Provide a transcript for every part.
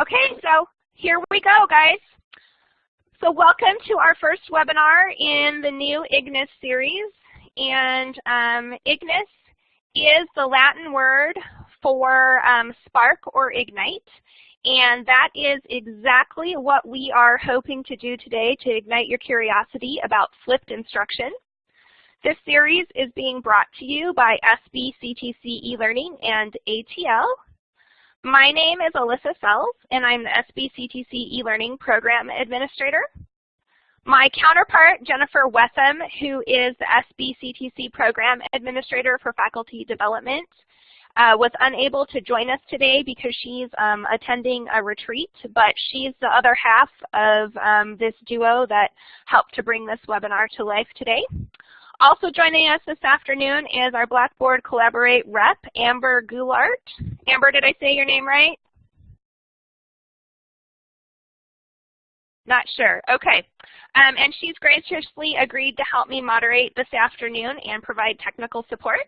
Okay, so here we go, guys. So welcome to our first webinar in the new Ignis series. And um, Ignis is the Latin word for um, spark or ignite. And that is exactly what we are hoping to do today to ignite your curiosity about flipped instruction. This series is being brought to you by SBCTC eLearning and ATL. My name is Alyssa Sells, and I'm the SBCTC eLearning Program Administrator. My counterpart, Jennifer Whetham, who is the SBCTC Program Administrator for Faculty Development, uh, was unable to join us today because she's um, attending a retreat, but she's the other half of um, this duo that helped to bring this webinar to life today. Also joining us this afternoon is our Blackboard Collaborate rep, Amber Goulart. Amber, did I say your name right? Not sure. Okay. Um, and she's graciously agreed to help me moderate this afternoon and provide technical support.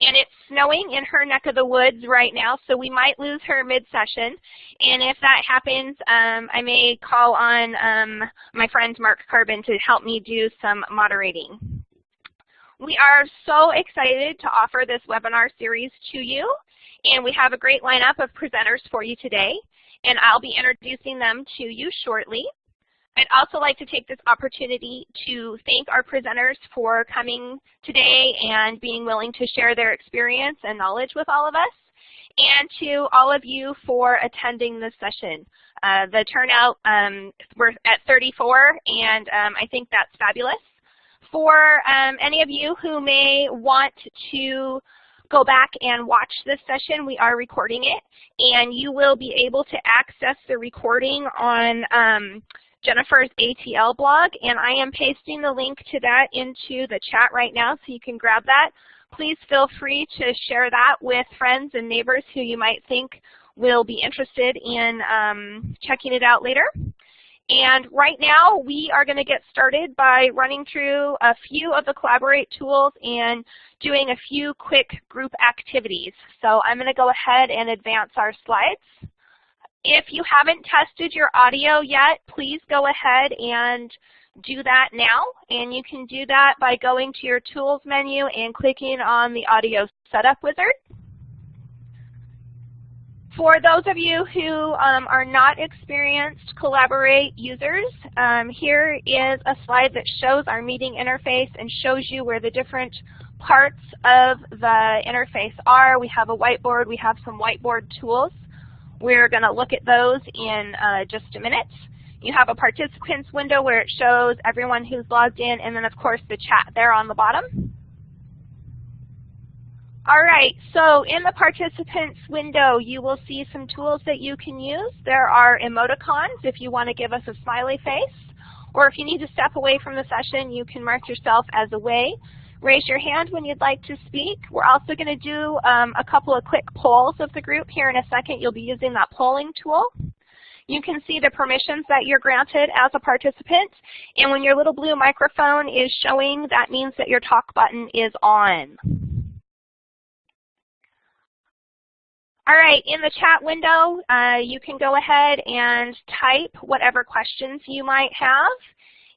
And it's snowing in her neck of the woods right now, so we might lose her mid-session. And if that happens, um, I may call on um, my friend Mark Carbon to help me do some moderating. We are so excited to offer this webinar series to you, and we have a great lineup of presenters for you today, and I'll be introducing them to you shortly. I'd also like to take this opportunity to thank our presenters for coming today and being willing to share their experience and knowledge with all of us, and to all of you for attending this session. Uh, the turnout, um, we're at 34, and um, I think that's fabulous for um, any of you who may want to go back and watch this session, we are recording it, and you will be able to access the recording on um, Jennifer's ATL blog, and I am pasting the link to that into the chat right now so you can grab that. Please feel free to share that with friends and neighbors who you might think will be interested in um, checking it out later. And right now, we are going to get started by running through a few of the Collaborate tools and doing a few quick group activities. So I'm going to go ahead and advance our slides. If you haven't tested your audio yet, please go ahead and do that now. And you can do that by going to your Tools menu and clicking on the Audio Setup Wizard. For those of you who um, are not experienced Collaborate users, um, here is a slide that shows our meeting interface and shows you where the different parts of the interface are. We have a whiteboard. We have some whiteboard tools. We're going to look at those in uh, just a minute. You have a participants window where it shows everyone who's logged in, and then of course the chat there on the bottom. All right, so in the participants window, you will see some tools that you can use. There are emoticons if you want to give us a smiley face, or if you need to step away from the session, you can mark yourself as away. Raise your hand when you'd like to speak. We're also going to do um, a couple of quick polls of the group. Here in a second, you'll be using that polling tool. You can see the permissions that you're granted as a participant. And when your little blue microphone is showing, that means that your talk button is on. All right, in the chat window, uh, you can go ahead and type whatever questions you might have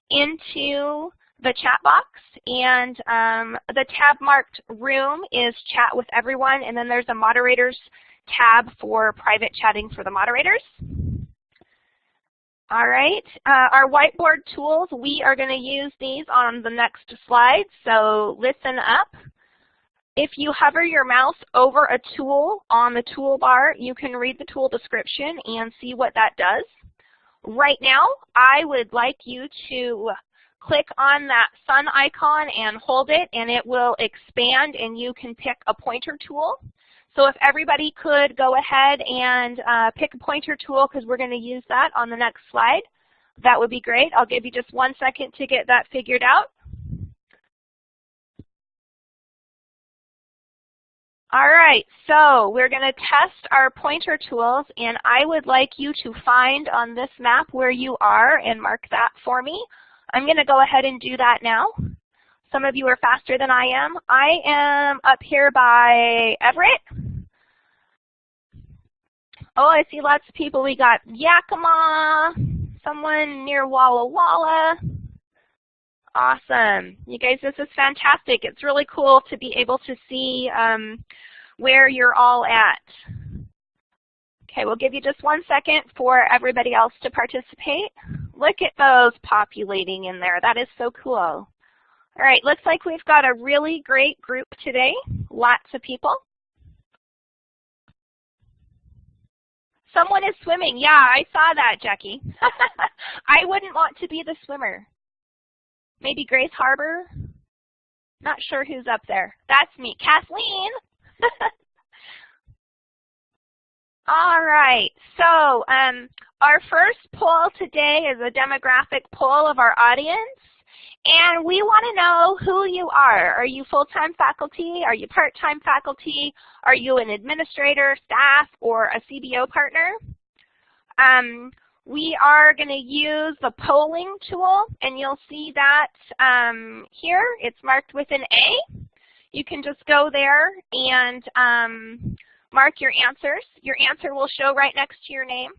into the chat box. And um, the tab marked room is chat with everyone, and then there's a moderators tab for private chatting for the moderators. All right, uh, our whiteboard tools, we are going to use these on the next slide, so listen up. If you hover your mouse over a tool on the toolbar, you can read the tool description and see what that does. Right now, I would like you to click on that sun icon and hold it, and it will expand, and you can pick a pointer tool. So if everybody could go ahead and uh, pick a pointer tool, because we're going to use that on the next slide, that would be great. I'll give you just one second to get that figured out. All right, so we're going to test our pointer tools, and I would like you to find on this map where you are and mark that for me. I'm going to go ahead and do that now. Some of you are faster than I am. I am up here by Everett. Oh, I see lots of people. We got Yakima, someone near Walla Walla. Awesome. You guys, this is fantastic. It's really cool to be able to see um, where you're all at. Okay, we'll give you just one second for everybody else to participate. Look at those populating in there. That is so cool. All right, looks like we've got a really great group today. Lots of people. Someone is swimming. Yeah, I saw that, Jackie. I wouldn't want to be the swimmer. Maybe Grays Harbor? Not sure who's up there. That's me. Kathleen! All right, so um, our first poll today is a demographic poll of our audience. And we want to know who you are. Are you full-time faculty? Are you part-time faculty? Are you an administrator, staff, or a CBO partner? Um, we are going to use the polling tool, and you'll see that um, here. It's marked with an A. You can just go there and um, mark your answers. Your answer will show right next to your name.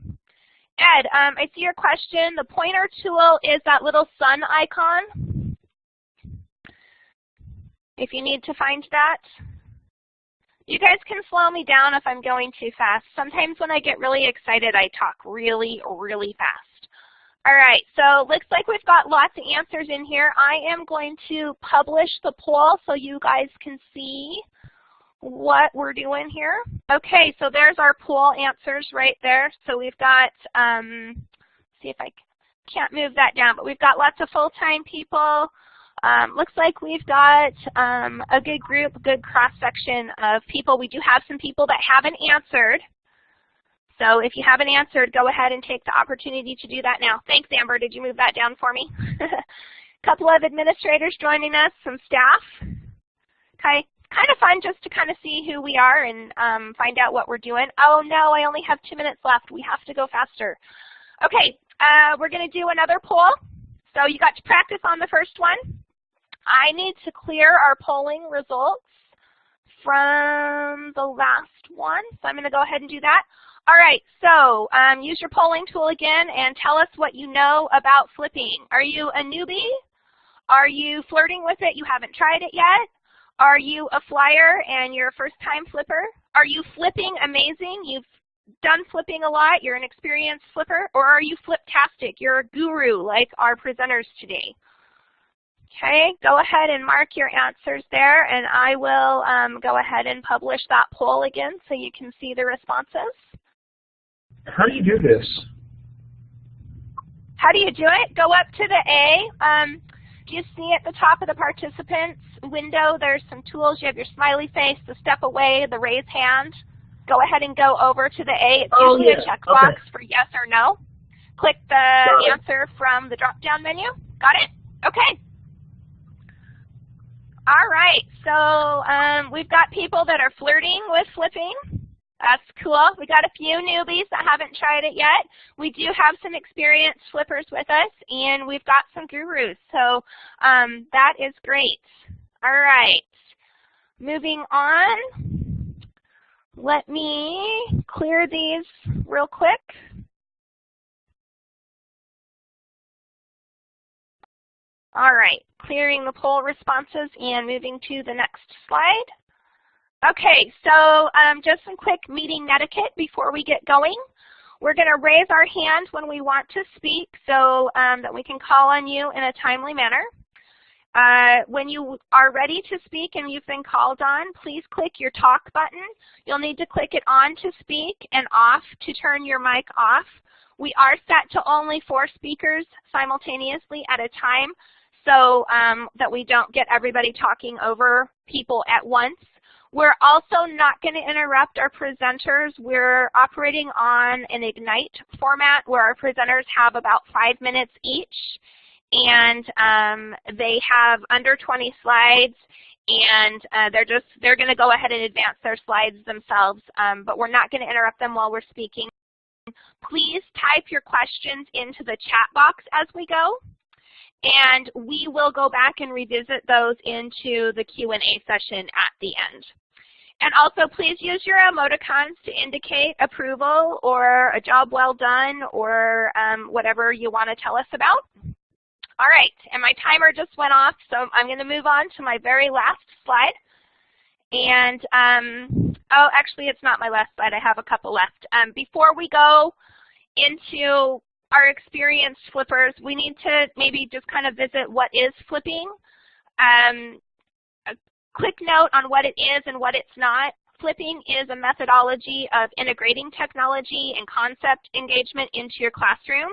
Ed, um, I see your question. The pointer tool is that little sun icon. If you need to find that. You guys can slow me down if I'm going too fast. Sometimes when I get really excited, I talk really, really fast. All right, so looks like we've got lots of answers in here. I am going to publish the poll so you guys can see what we're doing here. Okay, so there's our poll answers right there. So we've got, um, see if I can't move that down, but we've got lots of full-time people, um, looks like we've got um, a good group, a good cross-section of people. We do have some people that haven't answered. So if you haven't answered, go ahead and take the opportunity to do that now. Thanks, Amber. Did you move that down for me? a couple of administrators joining us, some staff. Okay, kind of fun just to kind of see who we are and um, find out what we're doing. Oh no, I only have two minutes left. We have to go faster. Okay, uh, we're going to do another poll. So you got to practice on the first one. I need to clear our polling results from the last one, so I'm going to go ahead and do that. All right, so um, use your polling tool again and tell us what you know about flipping. Are you a newbie? Are you flirting with it? You haven't tried it yet? Are you a flyer and you're a first-time flipper? Are you flipping amazing? You've done flipping a lot. You're an experienced flipper. Or are you fliptastic? You're a guru like our presenters today. Okay, go ahead and mark your answers there, and I will um, go ahead and publish that poll again so you can see the responses. How do you do this? How do you do it? Go up to the A. Um, do you see at the top of the participants window, there's some tools. You have your smiley face, the step away, the raise hand. Go ahead and go over to the A. It's oh, usually yeah. a checkbox okay. for yes or no. Click the answer from the drop-down menu. Got it? Okay. All right, so um, we've got people that are flirting with flipping. That's cool. We got a few newbies that haven't tried it yet. We do have some experienced flippers with us, and we've got some gurus. So um, that is great. All right, moving on. Let me clear these real quick. All right, clearing the poll responses and moving to the next slide. Okay, so um, just some quick meeting etiquette before we get going. We're going to raise our hand when we want to speak so um, that we can call on you in a timely manner. Uh, when you are ready to speak and you've been called on, please click your talk button. You'll need to click it on to speak and off to turn your mic off. We are set to only four speakers simultaneously at a time, so um, that we don't get everybody talking over people at once. We're also not going to interrupt our presenters. We're operating on an Ignite format where our presenters have about five minutes each, and um, they have under 20 slides, and uh, they're just they're going to go ahead and advance their slides themselves, um, but we're not going to interrupt them while we're speaking. Please type your questions into the chat box as we go. And we will go back and revisit those into the Q&A session at the end. And also please use your emoticons to indicate approval or a job well done or um, whatever you want to tell us about. All right, and my timer just went off, so I'm going to move on to my very last slide. And, um, oh, actually, it's not my last slide. I have a couple left. Um, before we go into our experienced flippers, we need to maybe just kind of visit what is flipping. Um, a quick note on what it is and what it's not. Flipping is a methodology of integrating technology and concept engagement into your classroom.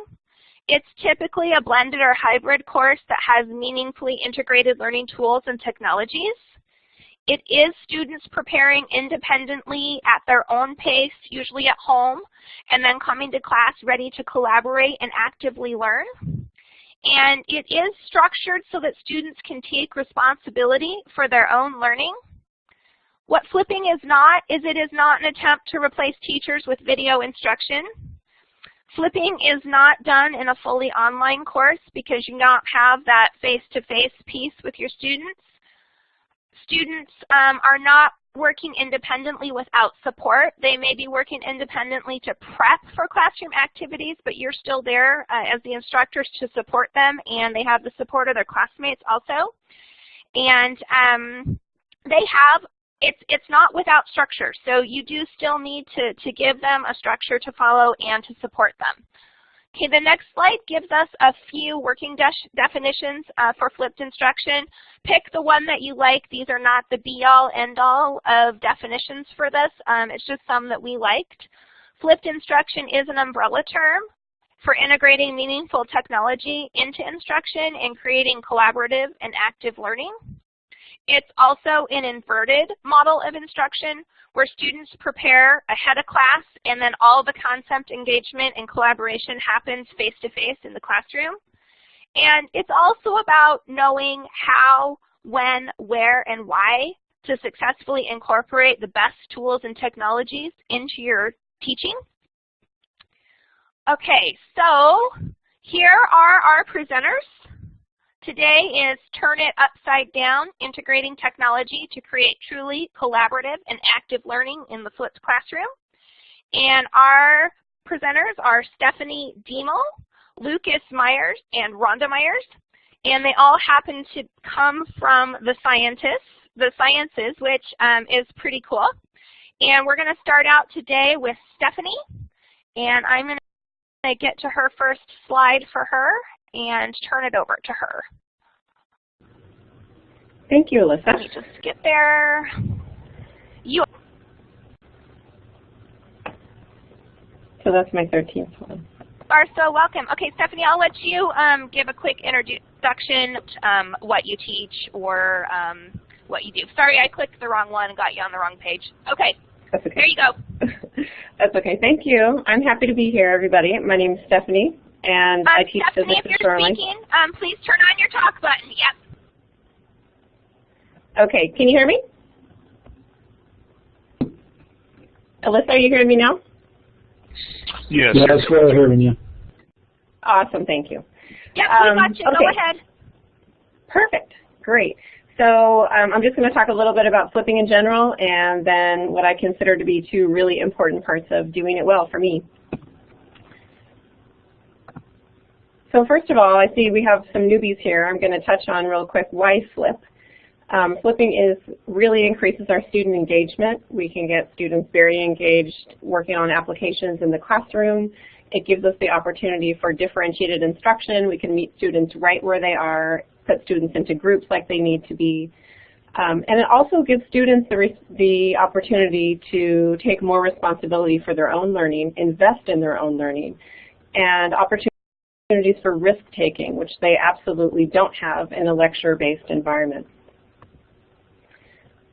It's typically a blended or hybrid course that has meaningfully integrated learning tools and technologies. It is students preparing independently at their own pace, usually at home, and then coming to class ready to collaborate and actively learn. And it is structured so that students can take responsibility for their own learning. What flipping is not is it is not an attempt to replace teachers with video instruction. Flipping is not done in a fully online course because you don't have that face-to-face -face piece with your students. Students um, are not working independently without support. They may be working independently to prep for classroom activities, but you're still there uh, as the instructors to support them, and they have the support of their classmates also. And um, they have it's it's not without structure. So you do still need to, to give them a structure to follow and to support them. Okay, the next slide gives us a few working de definitions uh, for flipped instruction. Pick the one that you like. These are not the be-all, end-all of definitions for this. Um, it's just some that we liked. Flipped instruction is an umbrella term for integrating meaningful technology into instruction and creating collaborative and active learning. It's also an inverted model of instruction where students prepare ahead of class and then all the concept engagement and collaboration happens face-to-face -face in the classroom. And it's also about knowing how, when, where, and why to successfully incorporate the best tools and technologies into your teaching. Okay, so here are our presenters. Today is Turn It Upside Down, Integrating Technology to Create Truly Collaborative and Active Learning in the Flipped Classroom. And our presenters are Stephanie Diemel, Lucas Myers, and Rhonda Myers. And they all happen to come from the scientists, the sciences, which um, is pretty cool. And we're going to start out today with Stephanie. And I'm going to get to her first slide for her and turn it over to her. Thank you, Alyssa. Let me just get there. You So that's my 13th one. are so welcome. Okay, Stephanie, I'll let you um, give a quick introduction, um, what you teach or um, what you do. Sorry, I clicked the wrong one and got you on the wrong page. Okay, that's okay. there you go. that's okay. Thank you. I'm happy to be here, everybody. My name is Stephanie and um, I teach Stephanie, physics if you're Shoreline. speaking, um, please turn on your talk button. Yep. Okay, can you hear me? Alyssa, are you hearing me now? Yes. Yes, we're hearing you. Awesome, thank you. Yep, we Um, got you. Go okay. ahead. Perfect, great. So um, I'm just going to talk a little bit about flipping in general and then what I consider to be two really important parts of doing it well for me. So first of all, I see we have some newbies here. I'm going to touch on real quick why flip. Um, flipping is really increases our student engagement. We can get students very engaged working on applications in the classroom. It gives us the opportunity for differentiated instruction. We can meet students right where they are, put students into groups like they need to be. Um, and it also gives students the, the opportunity to take more responsibility for their own learning, invest in their own learning, and opportunities for risk-taking, which they absolutely don't have in a lecture-based environment.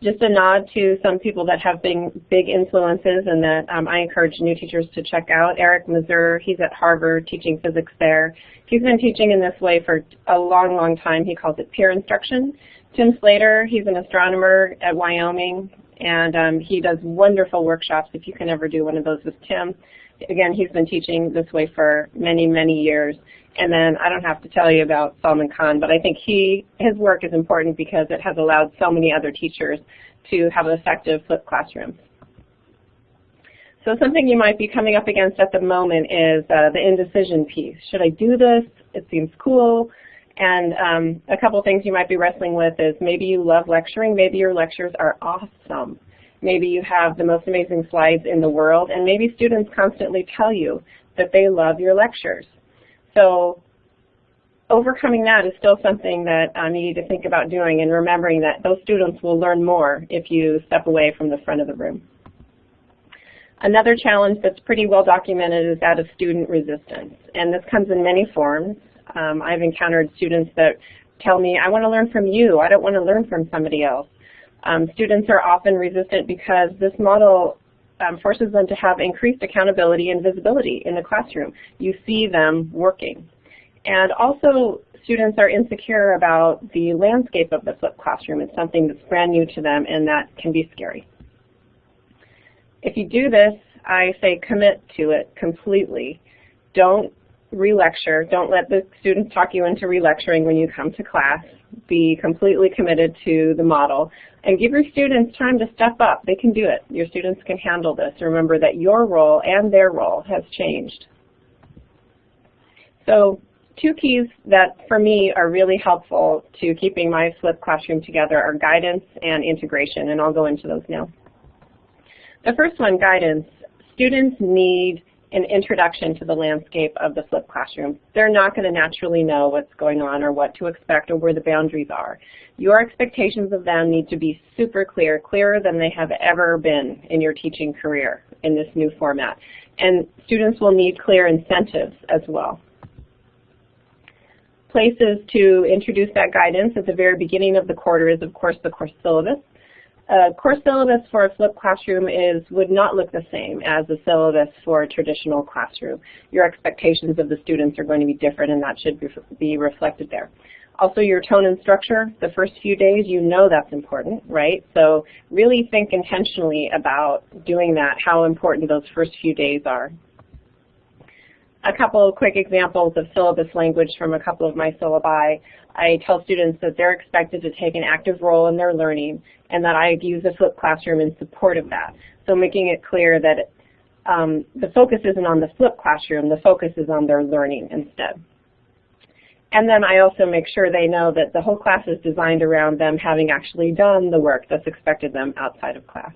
Just a nod to some people that have been big influences and that um, I encourage new teachers to check out. Eric Mazur, he's at Harvard teaching physics there. He's been teaching in this way for a long, long time. He calls it peer instruction. Tim Slater, he's an astronomer at Wyoming, and um, he does wonderful workshops if you can ever do one of those with Tim. Again, he's been teaching this way for many, many years. And then I don't have to tell you about Salman Khan, but I think he his work is important because it has allowed so many other teachers to have effective flipped classrooms. So something you might be coming up against at the moment is uh, the indecision piece. Should I do this? It seems cool. And um, a couple things you might be wrestling with is maybe you love lecturing, maybe your lectures are awesome. Maybe you have the most amazing slides in the world, and maybe students constantly tell you that they love your lectures. So overcoming that is still something that um, you need to think about doing and remembering that those students will learn more if you step away from the front of the room. Another challenge that's pretty well documented is that of student resistance. And this comes in many forms. Um, I've encountered students that tell me, I want to learn from you. I don't want to learn from somebody else. Um, students are often resistant because this model um, forces them to have increased accountability and visibility in the classroom. You see them working. And also, students are insecure about the landscape of the flipped classroom. It's something that's brand new to them, and that can be scary. If you do this, I say commit to it completely. Don't re-lecture. Don't let the students talk you into re-lecturing when you come to class. Be completely committed to the model. And give your students time to step up. They can do it. Your students can handle this. Remember that your role and their role has changed. So two keys that for me are really helpful to keeping my flipped classroom together are guidance and integration, and I'll go into those now. The first one, guidance. Students need an introduction to the landscape of the flipped classroom. They're not going to naturally know what's going on or what to expect or where the boundaries are. Your expectations of them need to be super clear, clearer than they have ever been in your teaching career in this new format. And students will need clear incentives as well. Places to introduce that guidance at the very beginning of the quarter is, of course, the course syllabus. A course syllabus for a flipped classroom is would not look the same as a syllabus for a traditional classroom. Your expectations of the students are going to be different and that should be reflected there. Also your tone and structure, the first few days, you know that's important, right? So really think intentionally about doing that, how important those first few days are a couple of quick examples of syllabus language from a couple of my syllabi. I tell students that they're expected to take an active role in their learning and that I use a flipped classroom in support of that. So making it clear that um, the focus isn't on the flipped classroom, the focus is on their learning instead. And then I also make sure they know that the whole class is designed around them having actually done the work that's expected them outside of class.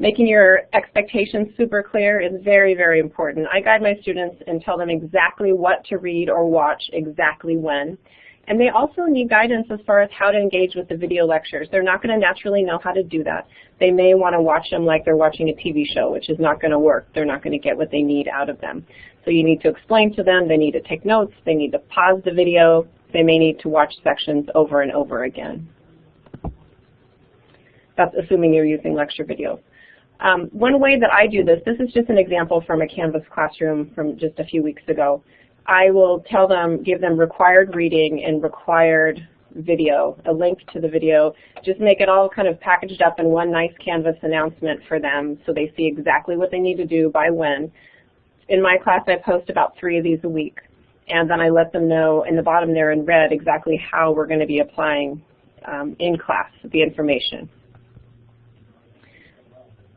Making your expectations super clear is very, very important. I guide my students and tell them exactly what to read or watch exactly when. And they also need guidance as far as how to engage with the video lectures. They're not going to naturally know how to do that. They may want to watch them like they're watching a TV show, which is not going to work. They're not going to get what they need out of them. So you need to explain to them. They need to take notes. They need to pause the video. They may need to watch sections over and over again. That's assuming you're using lecture videos. Um, one way that I do this, this is just an example from a Canvas classroom from just a few weeks ago. I will tell them, give them required reading and required video, a link to the video, just make it all kind of packaged up in one nice Canvas announcement for them so they see exactly what they need to do by when. In my class, I post about three of these a week, and then I let them know in the bottom there in red exactly how we're going to be applying um, in class the information.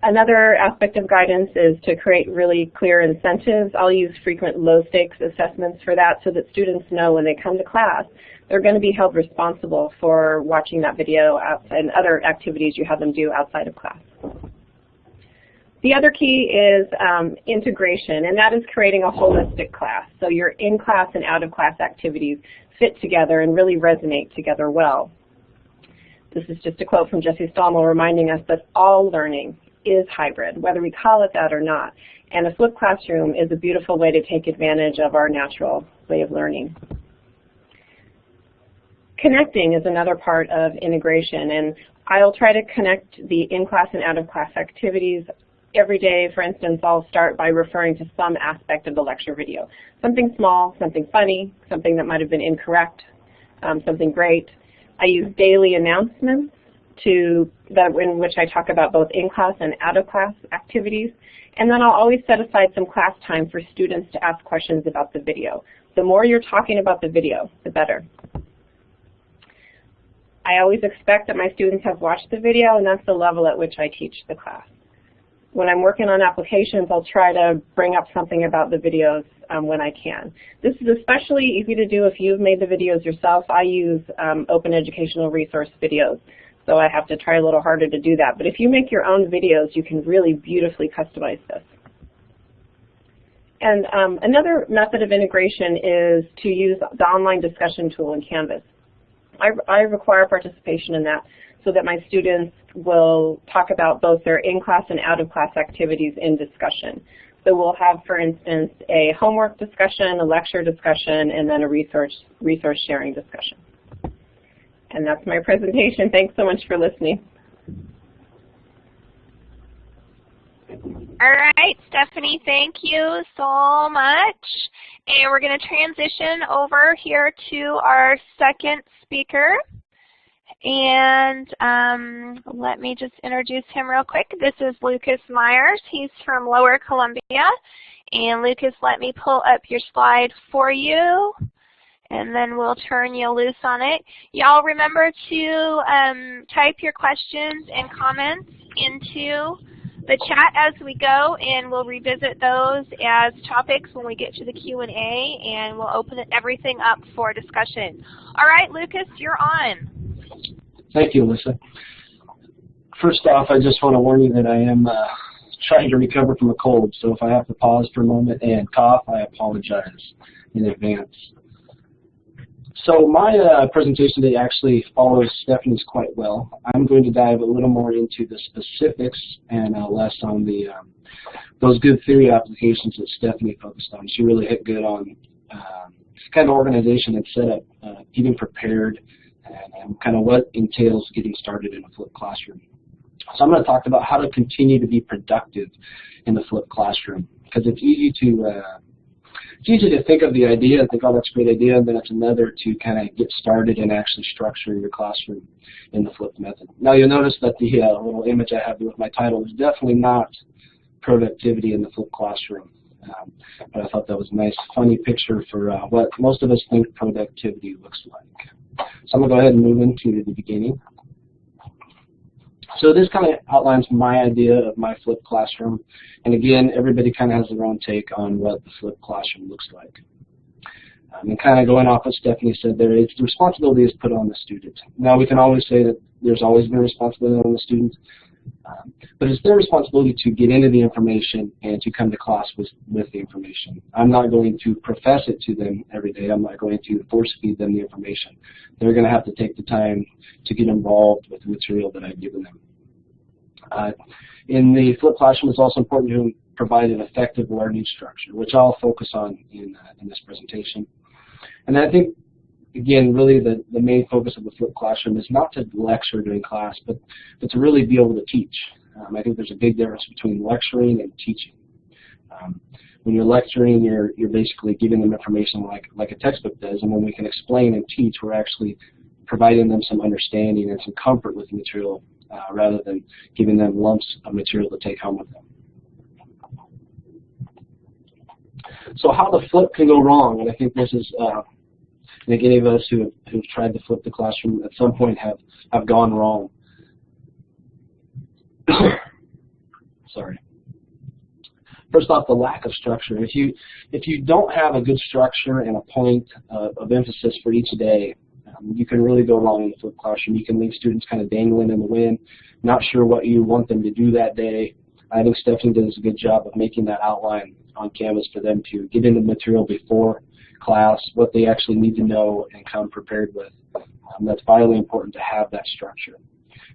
Another aspect of guidance is to create really clear incentives. I'll use frequent low stakes assessments for that so that students know when they come to class they're going to be held responsible for watching that video and other activities you have them do outside of class. The other key is um, integration, and that is creating a holistic class. So your in-class and out-of-class activities fit together and really resonate together well. This is just a quote from Jesse Stommel reminding us that all learning is hybrid, whether we call it that or not. And a flipped classroom is a beautiful way to take advantage of our natural way of learning. Connecting is another part of integration, and I'll try to connect the in-class and out-of-class activities every day. For instance, I'll start by referring to some aspect of the lecture video. Something small, something funny, something that might have been incorrect, um, something great. I use daily announcements to that in which I talk about both in-class and out-of-class activities. And then I'll always set aside some class time for students to ask questions about the video. The more you're talking about the video, the better. I always expect that my students have watched the video, and that's the level at which I teach the class. When I'm working on applications, I'll try to bring up something about the videos um, when I can. This is especially easy to do if you've made the videos yourself. I use um, open educational resource videos, so I have to try a little harder to do that. But if you make your own videos, you can really beautifully customize this. And um, another method of integration is to use the online discussion tool in Canvas. I, I require participation in that so that my students will talk about both their in-class and out-of-class activities in discussion. So we'll have, for instance, a homework discussion, a lecture discussion, and then a resource, resource sharing discussion. And that's my presentation. Thanks so much for listening. All right, Stephanie, thank you so much. And we're going to transition over here to our second speaker. And um, let me just introduce him real quick. This is Lucas Myers. He's from Lower Columbia. And Lucas, let me pull up your slide for you. And then we'll turn you loose on it. Y'all remember to um, type your questions and comments into the chat as we go, and we'll revisit those as topics when we get to the Q&A, and we'll open everything up for discussion. All right, Lucas, you're on. Thank you, Alyssa. First off, I just want to warn you that I am uh, trying to recover from a cold, so if I have to pause for a moment and cough, I apologize in advance. So my uh, presentation today actually follows Stephanie's quite well. I'm going to dive a little more into the specifics and uh, less on the um, those good theory applications that Stephanie focused on. She really hit good on um, kind of organization and setup, uh, getting prepared, and, and kind of what entails getting started in a flipped classroom. So I'm going to talk about how to continue to be productive in the flipped classroom because it's easy to uh, it's easy to think of the idea and think, oh, that's a great idea, and then it's another to kind of get started and actually structure your classroom in the flipped method. Now you'll notice that the uh, little image I have with my title is definitely not productivity in the flipped classroom. Um, but I thought that was a nice, funny picture for uh, what most of us think productivity looks like. So I'm going to go ahead and move into the beginning. So this kind of outlines my idea of my flipped classroom. And again, everybody kind of has their own take on what the flipped classroom looks like. Um, and kind of going off what Stephanie said there, it's the responsibility is put on the student. Now we can always say that there's always been responsibility on the student, um, but it's their responsibility to get into the information and to come to class with, with the information. I'm not going to profess it to them every day. I'm not going to force feed them the information. They're going to have to take the time to get involved with the material that I've given them. Uh, in the flipped classroom, it's also important to provide an effective learning structure, which I'll focus on in, uh, in this presentation. And I think, again, really the, the main focus of the flipped classroom is not to lecture during class, but, but to really be able to teach. Um, I think there's a big difference between lecturing and teaching. Um, when you're lecturing, you're, you're basically giving them information like, like a textbook does, and when we can explain and teach, we're actually providing them some understanding and some comfort with the material uh, rather than giving them lumps of material to take home with them. So how the flip can go wrong, and I think this is, uh, I think any of us who have, who've tried to flip the classroom at some point have, have gone wrong. Sorry. First off, the lack of structure. If you if you don't have a good structure and a point of emphasis for each day, um, you can really go wrong in the flipped classroom. You can leave students kind of dangling in the wind, not sure what you want them to do that day. I think Stephanie does a good job of making that outline on Canvas for them to get into the material before class, what they actually need to know and come prepared with. Um, that's vitally important to have that structure.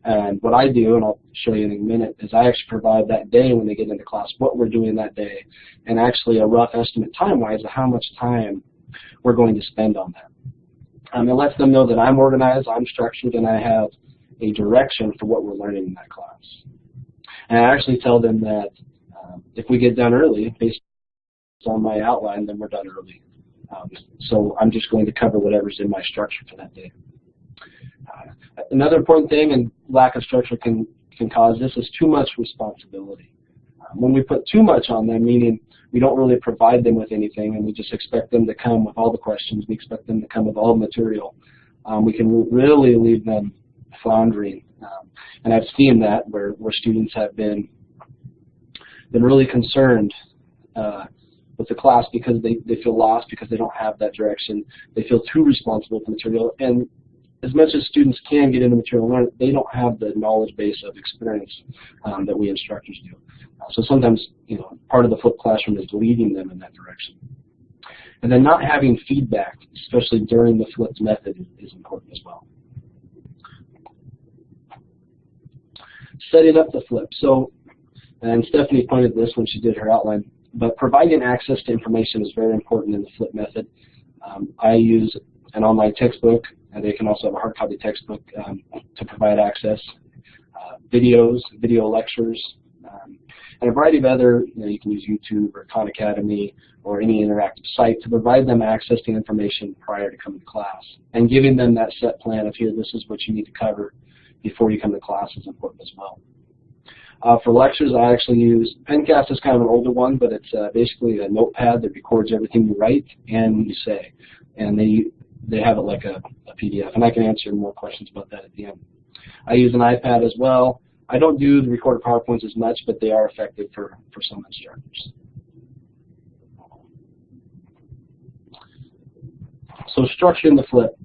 And what I do, and I'll show you in a minute, is I actually provide that day when they get into class what we're doing that day, and actually a rough estimate time-wise of how much time we're going to spend on that. Um, it lets them know that I'm organized, I'm structured, and I have a direction for what we're learning in that class. And I actually tell them that um, if we get done early, based on my outline, then we're done early. Um, so I'm just going to cover whatever's in my structure for that day. Uh, another important thing, and lack of structure can, can cause this, is too much responsibility. Um, when we put too much on them, meaning we don't really provide them with anything and we just expect them to come with all the questions, we expect them to come with all the material, um, we can really leave them floundering. Um, and I've seen that where, where students have been been really concerned uh, with the class because they, they feel lost because they don't have that direction. They feel too responsible for material. And as much as students can get into material learning, they don't have the knowledge base of experience um, that we instructors do. Uh, so sometimes, you know, part of the flipped classroom is leading them in that direction. And then not having feedback, especially during the flipped method, is important as well. Setting up the flip. So, and Stephanie pointed this when she did her outline, but providing access to information is very important in the flip method. Um, I use an online textbook, and they can also have a hard copy textbook um, to provide access. Uh, videos, video lectures, um, and a variety of other, you know, you can use YouTube or Khan Academy or any interactive site to provide them access to information prior to coming to class. And giving them that set plan of here, this is what you need to cover before you come to class is important as well. Uh, for lectures, I actually use Pencast is kind of an older one, but it's uh, basically a notepad that records everything you write and you say. And they they have it like a, a PDF, and I can answer more questions about that at the end. I use an iPad as well. I don't do the recorded PowerPoints as much, but they are effective for, for some instructors. So structuring the flip.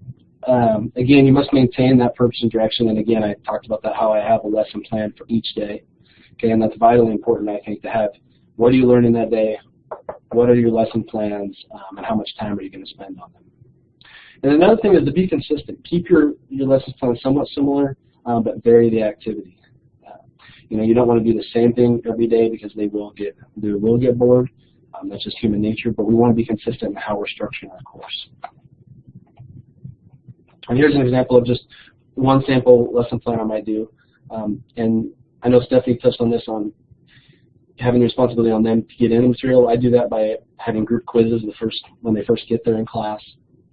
Um, again, you must maintain that purpose and direction, and again, I talked about that, how I have a lesson plan for each day. Okay, and that's vitally important, I think, to have what are you learning that day, what are your lesson plans, um, and how much time are you going to spend on them. And another thing is to be consistent. Keep your, your lesson plan somewhat similar, um, but vary the activity. You know, you don't want to do the same thing every day because they will get they will get bored. Um, that's just human nature. But we want to be consistent in how we're structuring our course. And here's an example of just one sample lesson plan I might do. Um, and I know Stephanie touched on this on having the responsibility on them to get in the material. I do that by having group quizzes the first when they first get there in class,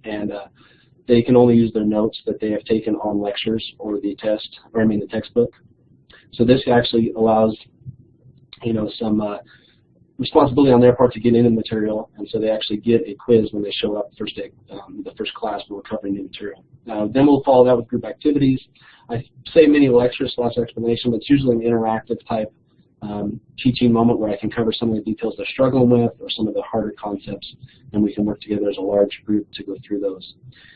and uh, they can only use their notes that they have taken on lectures or the test, or I mean the textbook. So this actually allows, you know, some uh, responsibility on their part to get into the material, and so they actually get a quiz when they show up the first day, um, the first class when we're covering new material. Uh, then we'll follow that with group activities. I say mini lectures, lots of explanation, but it's usually an interactive type um, teaching moment where I can cover some of the details they're struggling with or some of the harder concepts, and we can work together as a large group to go through those.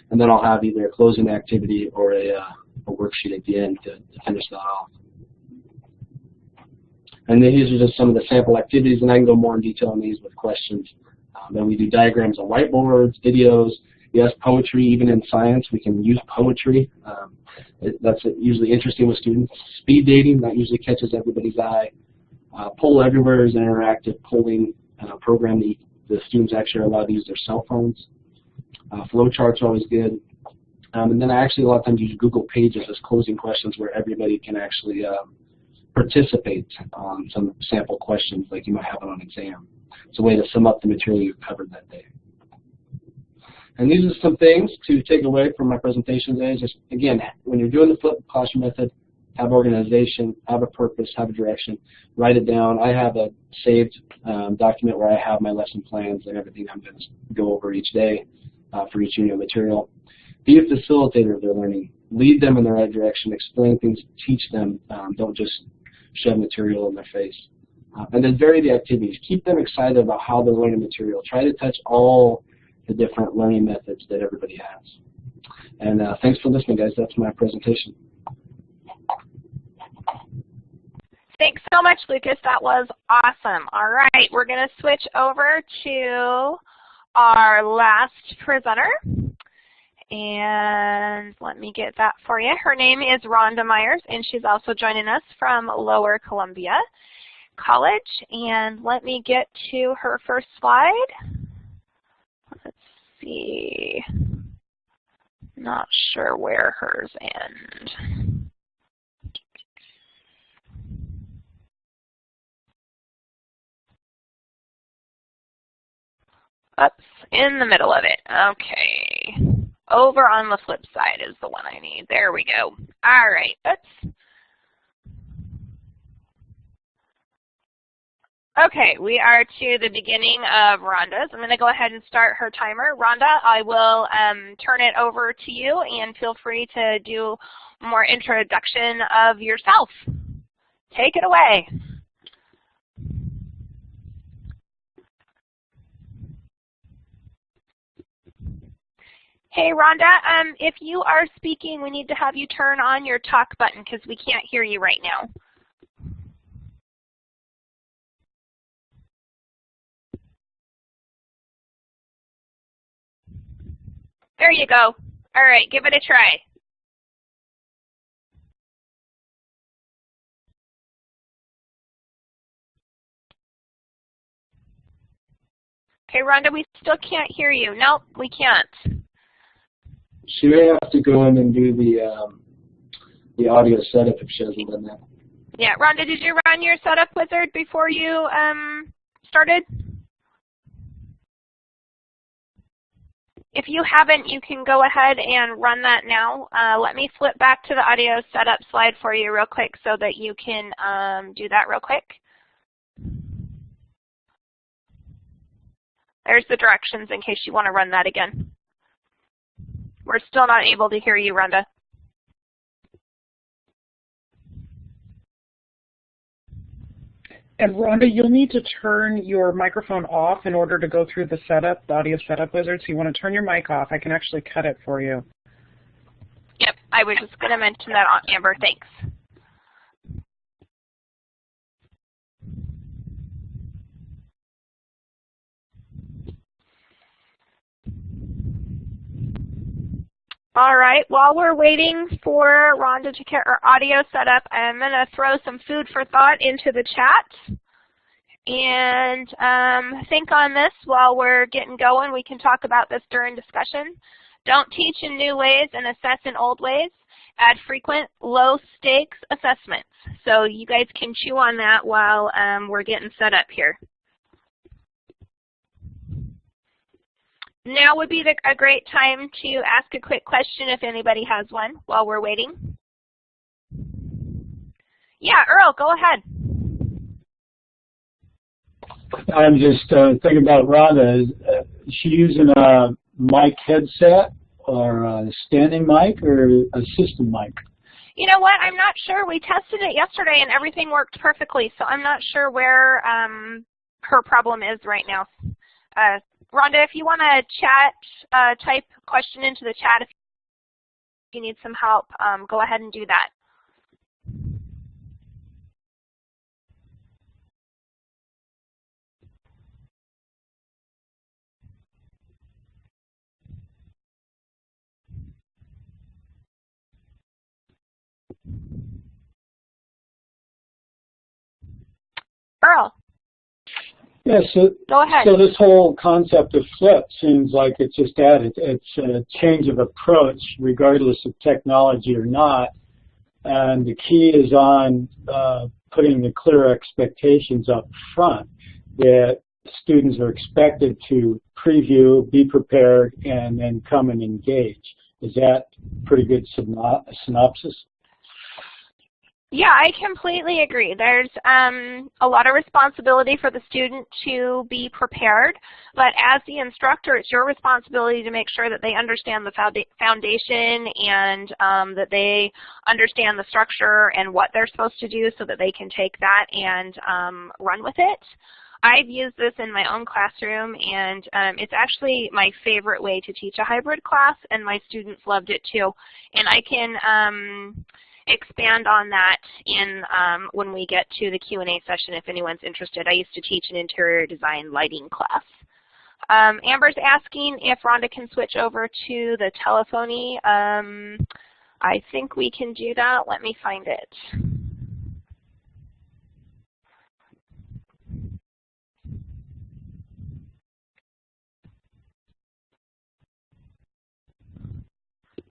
And then I'll have either a closing activity or a, uh, a worksheet at the end to, to finish that off. And these are just some of the sample activities, and I can go more in detail on these with questions. Um, and we do diagrams on whiteboards, videos, yes, poetry, even in science, we can use poetry. Um, it, that's usually interesting with students. Speed dating, that usually catches everybody's eye. Uh, Poll Everywhere is an interactive polling uh, program that the students actually are allowed to use their cell phones. Uh, flowcharts are always good. Um, and then I actually a lot of times use Google Pages as closing questions where everybody can actually um, participate on some sample questions like you might have on an exam. It's a way to sum up the material you've covered that day. And these are some things to take away from my presentation today. Just again, when you're doing the flip classroom method, have organization, have a purpose, have a direction, write it down. I have a saved um, document where I have my lesson plans and everything I'm going to go over each day uh, for each unit of material. Be a facilitator of their learning. Lead them in the right direction. Explain things. Teach them. Um, don't just shove material in their face. Uh, and then vary the activities. Keep them excited about how they're learning material. Try to touch all the different learning methods that everybody has. And uh, thanks for listening, guys. That's my presentation. Thanks so much, Lucas. That was awesome. All right, we're going to switch over to our last presenter. And let me get that for you. Her name is Rhonda Myers, and she's also joining us from Lower Columbia College. And let me get to her first slide. Let's see. Not sure where hers end. Oops, in the middle of it. Okay. Over on the flip side is the one I need. There we go. All right. Oops. Okay, we are to the beginning of Rhonda's. I'm going to go ahead and start her timer. Rhonda, I will um, turn it over to you and feel free to do more introduction of yourself. Take it away. Hey, Rhonda, um, if you are speaking, we need to have you turn on your talk button because we can't hear you right now. There you go. All right, give it a try. Okay, Rhonda, we still can't hear you. Nope, we can't. She may have to go in and do the um, the audio setup if she hasn't done that. Yeah, Rhonda, did you run your setup wizard before you um, started? If you haven't, you can go ahead and run that now. Uh, let me flip back to the audio setup slide for you real quick so that you can um, do that real quick. There's the directions in case you want to run that again. We're still not able to hear you, Rhonda. And Rhonda, you'll need to turn your microphone off in order to go through the setup, the audio setup wizard. So you want to turn your mic off. I can actually cut it for you. Yep, I was just going to mention that, Amber. Thanks. All right, while we're waiting for Rhonda to get her audio set up, I'm going to throw some food for thought into the chat. And um, think on this while we're getting going. We can talk about this during discussion. Don't teach in new ways and assess in old ways. Add frequent, low-stakes assessments. So you guys can chew on that while um, we're getting set up here. Now would be the, a great time to ask a quick question if anybody has one while we're waiting. Yeah, Earl, go ahead. I'm just uh, thinking about Rhonda. Is uh, she using a mic headset or a standing mic or a system mic? You know what? I'm not sure. We tested it yesterday and everything worked perfectly, so I'm not sure where um, her problem is right now. Uh, Rhonda, if you want to chat, uh, type question into the chat if you need some help, um, go ahead and do that. Earl. Yeah, so, Go ahead. so this whole concept of flip seems like it's just added. It's a change of approach regardless of technology or not. And the key is on uh, putting the clear expectations up front that students are expected to preview, be prepared, and then come and engage. Is that pretty good synopsis? Yeah, I completely agree. There's um, a lot of responsibility for the student to be prepared, but as the instructor, it's your responsibility to make sure that they understand the foundation and um, that they understand the structure and what they're supposed to do so that they can take that and um, run with it. I've used this in my own classroom, and um, it's actually my favorite way to teach a hybrid class, and my students loved it too. And I can um, expand on that in um, when we get to the Q&A session if anyone's interested. I used to teach an interior design lighting class. Um, Amber's asking if Rhonda can switch over to the telephony. Um, I think we can do that. Let me find it.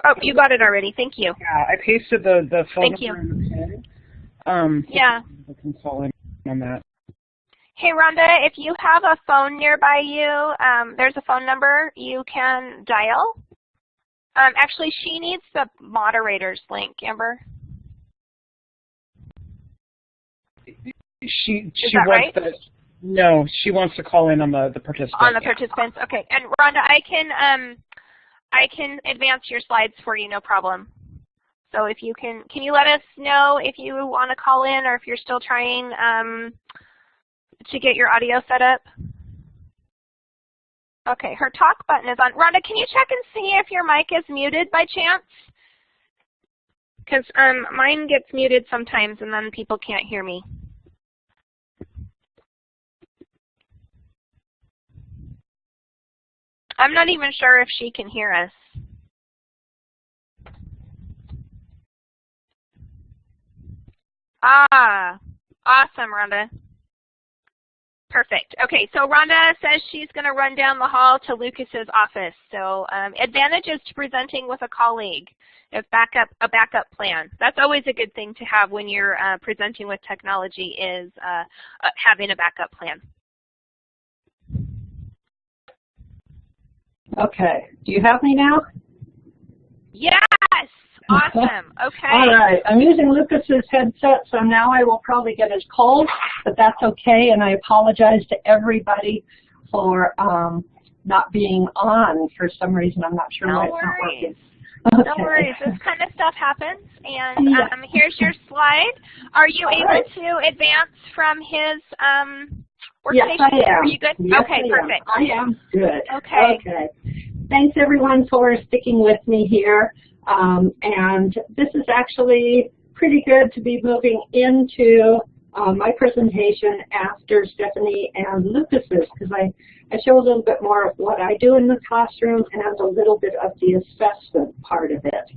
Oh, you got it already. Thank you. Yeah, I pasted the, the phone Thank number you. in the pin. Um, yeah. I can call in on that. Hey, Rhonda, if you have a phone nearby you, um, there's a phone number you can dial. Um, actually, she needs the moderator's link, Amber. She Is she that wants right? the No, she wants to call in on the, the participants. On the participants, okay. And Rhonda, I can um, I can advance your slides for you, no problem. So if you can, can you let us know if you want to call in or if you're still trying um, to get your audio set up? Okay, her talk button is on. Rhonda, can you check and see if your mic is muted by chance? Because um, mine gets muted sometimes and then people can't hear me. I'm not even sure if she can hear us. Ah, awesome, Rhonda. Perfect. Okay, so Rhonda says she's going to run down the hall to Lucas's office. So um, advantages to presenting with a colleague, if backup, a backup plan. That's always a good thing to have when you're uh, presenting with technology is uh, uh, having a backup plan. Okay. Do you have me now? Yes. Awesome. Okay. All right. I'm using Lucas's headset, so now I will probably get his cold, but that's okay. And I apologize to everybody for um, not being on for some reason. I'm not sure no why worries. it's not working. No Okay. worries. This kind of stuff happens. And Yeah. um, here's your slide. Are you All able right. to advance from his um, Yes? I am. Are you good? Yes, okay, I am. perfect. I am good. Okay. Okay. Thanks everyone for sticking with me here. Um, and this is actually pretty good to be moving into uh, my presentation after Stephanie and Lucas's because I, I show a little bit more of what I do in the classroom and a little bit of the assessment part of it.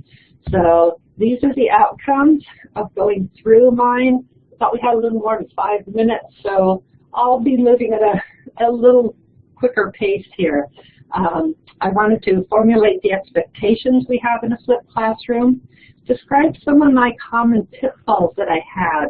So these are the outcomes of going through mine. I thought we had a little more than five minutes, so I'll be moving at a, a little quicker pace here. Um, I wanted to formulate the expectations we have in a flipped classroom, describe some of my common pitfalls that I had,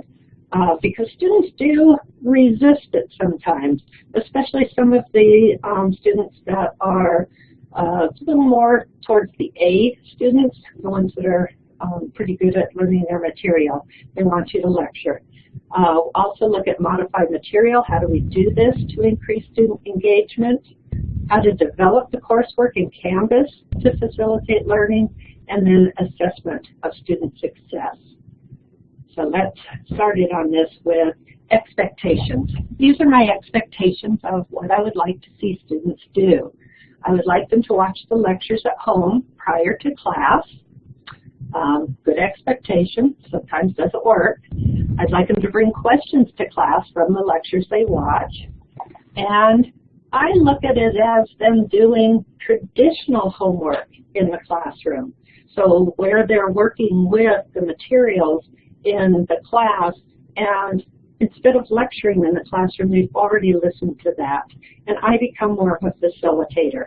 uh, because students do resist it sometimes, especially some of the um, students that are uh, a little more towards the A students, the ones that are um, pretty good at learning their material. They want you to lecture. Uh, also look at modified material. How do we do this to increase student engagement? How to develop the coursework in Canvas to facilitate learning, and then assessment of student success. So let's start it on this with expectations. These are my expectations of what I would like to see students do. I would like them to watch the lectures at home prior to class. Um, good expectation, sometimes doesn't work. I'd like them to bring questions to class from the lectures they watch. And I look at it as them doing traditional homework in the classroom. So where they're working with the materials in the class and instead of lecturing in the classroom, they've already listened to that. And I become more of a facilitator.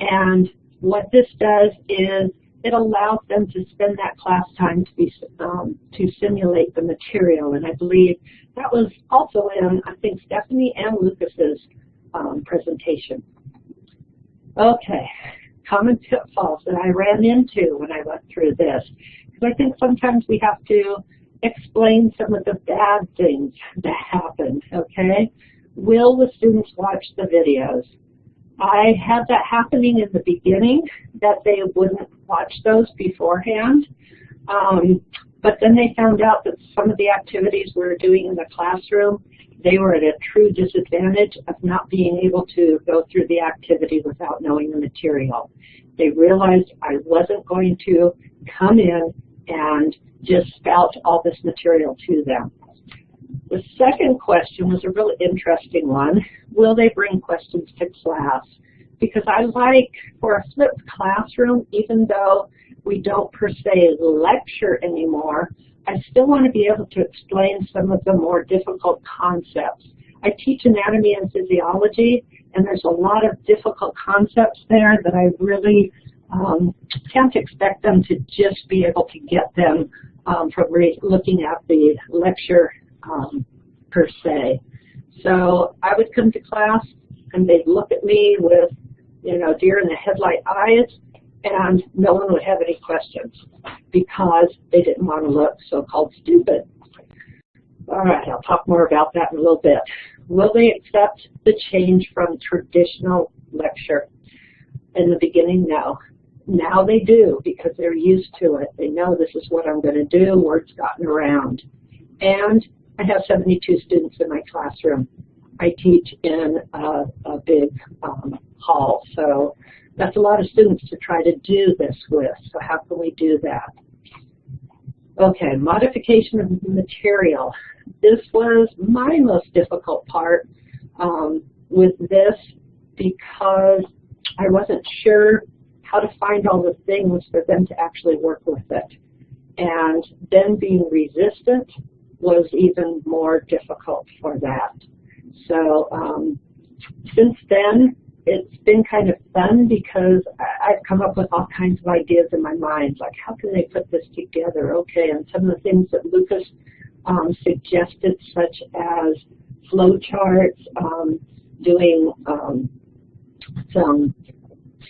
And what this does is it allows them to spend that class time to be um, to simulate the material. And I believe that was also in, I think, Stephanie and Lucas's um, presentation. Okay, common pitfalls that I ran into when I went through this. Because I think sometimes we have to explain some of the bad things that happened, okay? Will the students watch the videos? I had that happening in the beginning, that they wouldn't watch those beforehand. Um, but then they found out that some of the activities we were doing in the classroom, they were at a true disadvantage of not being able to go through the activity without knowing the material. They realized I wasn't going to come in and just spout all this material to them. The second question was a really interesting one. Will they bring questions to class? Because I like, for a flipped classroom, even though we don't per se lecture anymore, I still want to be able to explain some of the more difficult concepts. I teach anatomy and physiology, and there's a lot of difficult concepts there that I really um, can't expect them to just be able to get them um, from looking at the lecture um, per se. So I would come to class and they'd look at me with, you know, deer in the headlight eyes, and no one would have any questions because they didn't want to look so-called stupid. All right, I'll talk more about that in a little bit. Will they accept the change from traditional lecture? In the beginning, no. Now they do because they're used to it. They know this is what I'm going to do. Word's gotten around. And I have 72 students in my classroom. I teach in a, a big um, hall, so that's a lot of students to try to do this with. So how can we do that? Okay, modification of material. This was my most difficult part um, with this because I wasn't sure how to find all the things for them to actually work with it. And then being resistant was even more difficult for that. So um, since then, it's been kind of fun because I've come up with all kinds of ideas in my mind, like how can they put this together? Okay, and some of the things that Lucas um, suggested, such as flow charts, um, doing um, some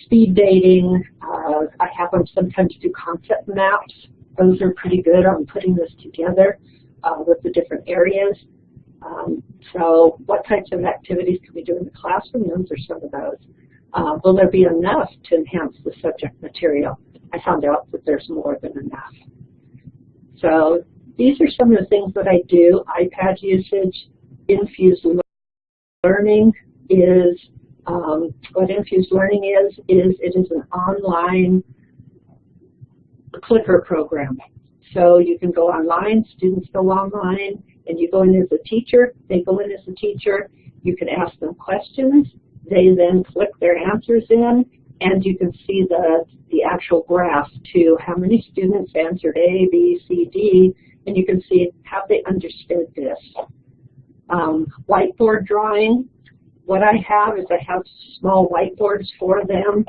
speed dating. Uh, I have them sometimes do concept maps. Those are pretty good on putting this together uh, with the different areas. Um, so what types of activities can we do in the classroom? Those are some of those. Uh, will there be enough to enhance the subject material? I found out that there's more than enough. So these are some of the things that I do. iPad usage, infused learning is, um, what infused learning is, is it is an online clicker program. So you can go online, students go online, and you go in as a teacher, they go in as a teacher, you can ask them questions, they then click their answers in, and you can see the, the actual graph to how many students answered A, B, C, D, and you can see how they understood this. Um, whiteboard drawing, what I have is I have small whiteboards for them.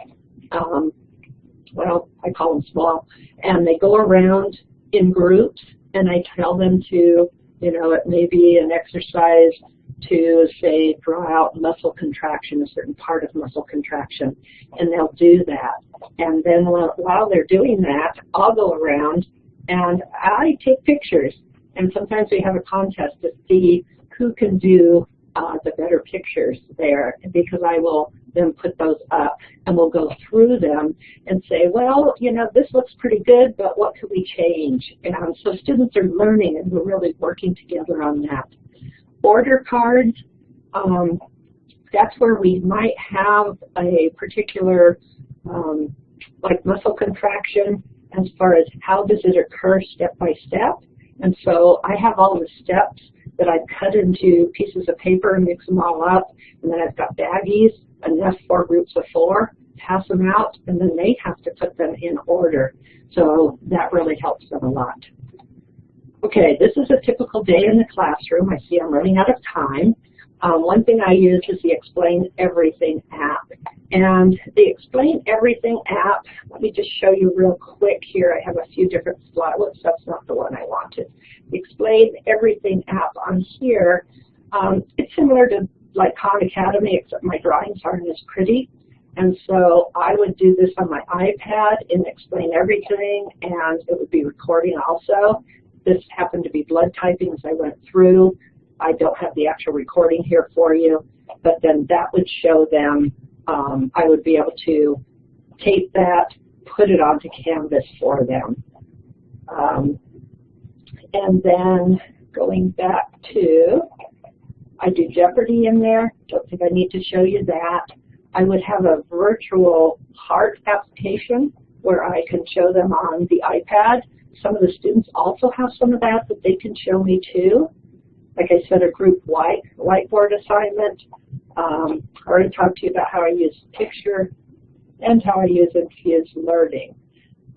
Um, well, I call them small, and they go around in groups, and I tell them to you know, it may be an exercise to say draw out muscle contraction, a certain part of muscle contraction, and they'll do that. And then while they're doing that, I'll go around and I take pictures. And sometimes we have a contest to see who can do uh, the better pictures there because I will then put those up and we'll go through them and say, well, you know, this looks pretty good, but what could we change? And so students are learning and we're really working together on that. Order cards, um, that's where we might have a particular um, like muscle contraction as far as how does it occur step by step. And so I have all the steps that I've cut into pieces of paper and mix them all up. And then I've got baggies, enough for groups of four, pass them out, and then they have to put them in order. So that really helps them a lot. Okay, this is a typical day in the classroom. I see I'm running out of time. Um, one thing I use is the Explain Everything app. And the Explain Everything app, let me just show you real quick here. I have a few different slides. Whoops, that's not the one I wanted. The Explain Everything app on here, um, it's similar to like Khan Academy, except my drawings aren't as pretty. And so I would do this on my iPad and explain everything, and it would be recording also. This happened to be blood typing as I went through. I don't have the actual recording here for you, but then that would show them, um, I would be able to tape that, put it onto Canvas for them. Um, and then going back to, I do Jeopardy in there, don't think I need to show you that. I would have a virtual heart application where I can show them on the iPad. Some of the students also have some of that that they can show me too like I said, a group white, whiteboard assignment. Um, I already talked to you about how I use picture and how I use infused learning.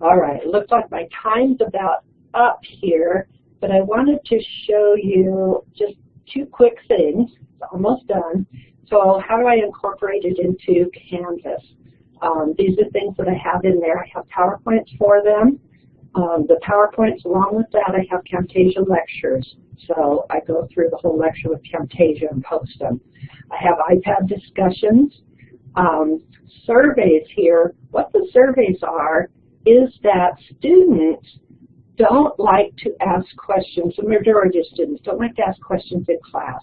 All right, it looks like my time's about up here, but I wanted to show you just two quick things. It's almost done. So how do I incorporate it into Canvas? Um, these are things that I have in there. I have PowerPoints for them. Um, the PowerPoints, along with that, I have Camtasia lectures. So I go through the whole lecture with Camtasia and post them. I have iPad discussions. Um, surveys here, what the surveys are is that students don't like to ask questions, the majority of students don't like to ask questions in class.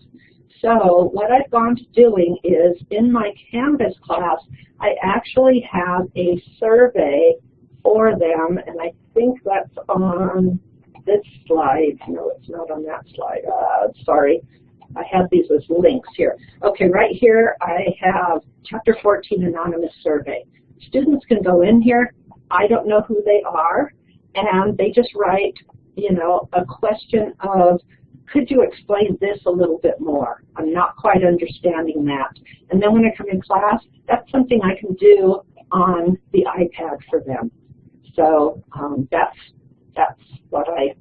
So what I've gone to doing is in my Canvas class, I actually have a survey for them, and I think that's on this slide. No, it's not on that slide. Uh, sorry. I have these as links here. Okay, right here I have Chapter 14 Anonymous Survey. Students can go in here. I don't know who they are, and they just write, you know, a question of, could you explain this a little bit more? I'm not quite understanding that. And then when I come in class, that's something I can do on the iPad for them. So um, that's that's what I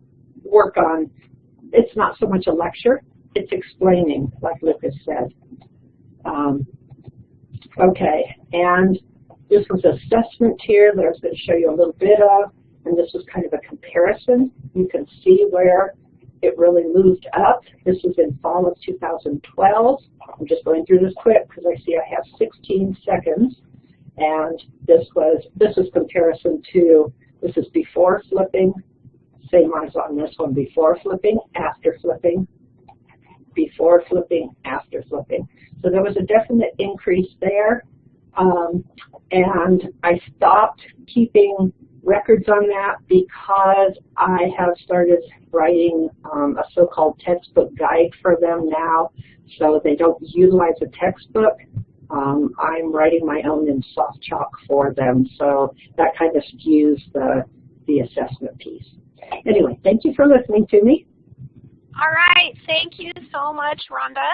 work on. It's not so much a lecture, it's explaining, like Lucas said. Um, okay, and this was assessment here that I was going to show you a little bit of, and this was kind of a comparison. You can see where it really moved up. This was in fall of 2012. I'm just going through this quick because I see I have 16 seconds. And this was this is comparison to this is before flipping, same as on this one, before flipping, after flipping, before flipping, after flipping. So there was a definite increase there. Um, and I stopped keeping records on that because I have started writing um, a so-called textbook guide for them now, so they don't utilize a textbook. Um, I'm writing my own in SoftChalk for them, so that kind of skews the, the assessment piece. Anyway, thank you for listening to me. All right, thank you so much, Rhonda.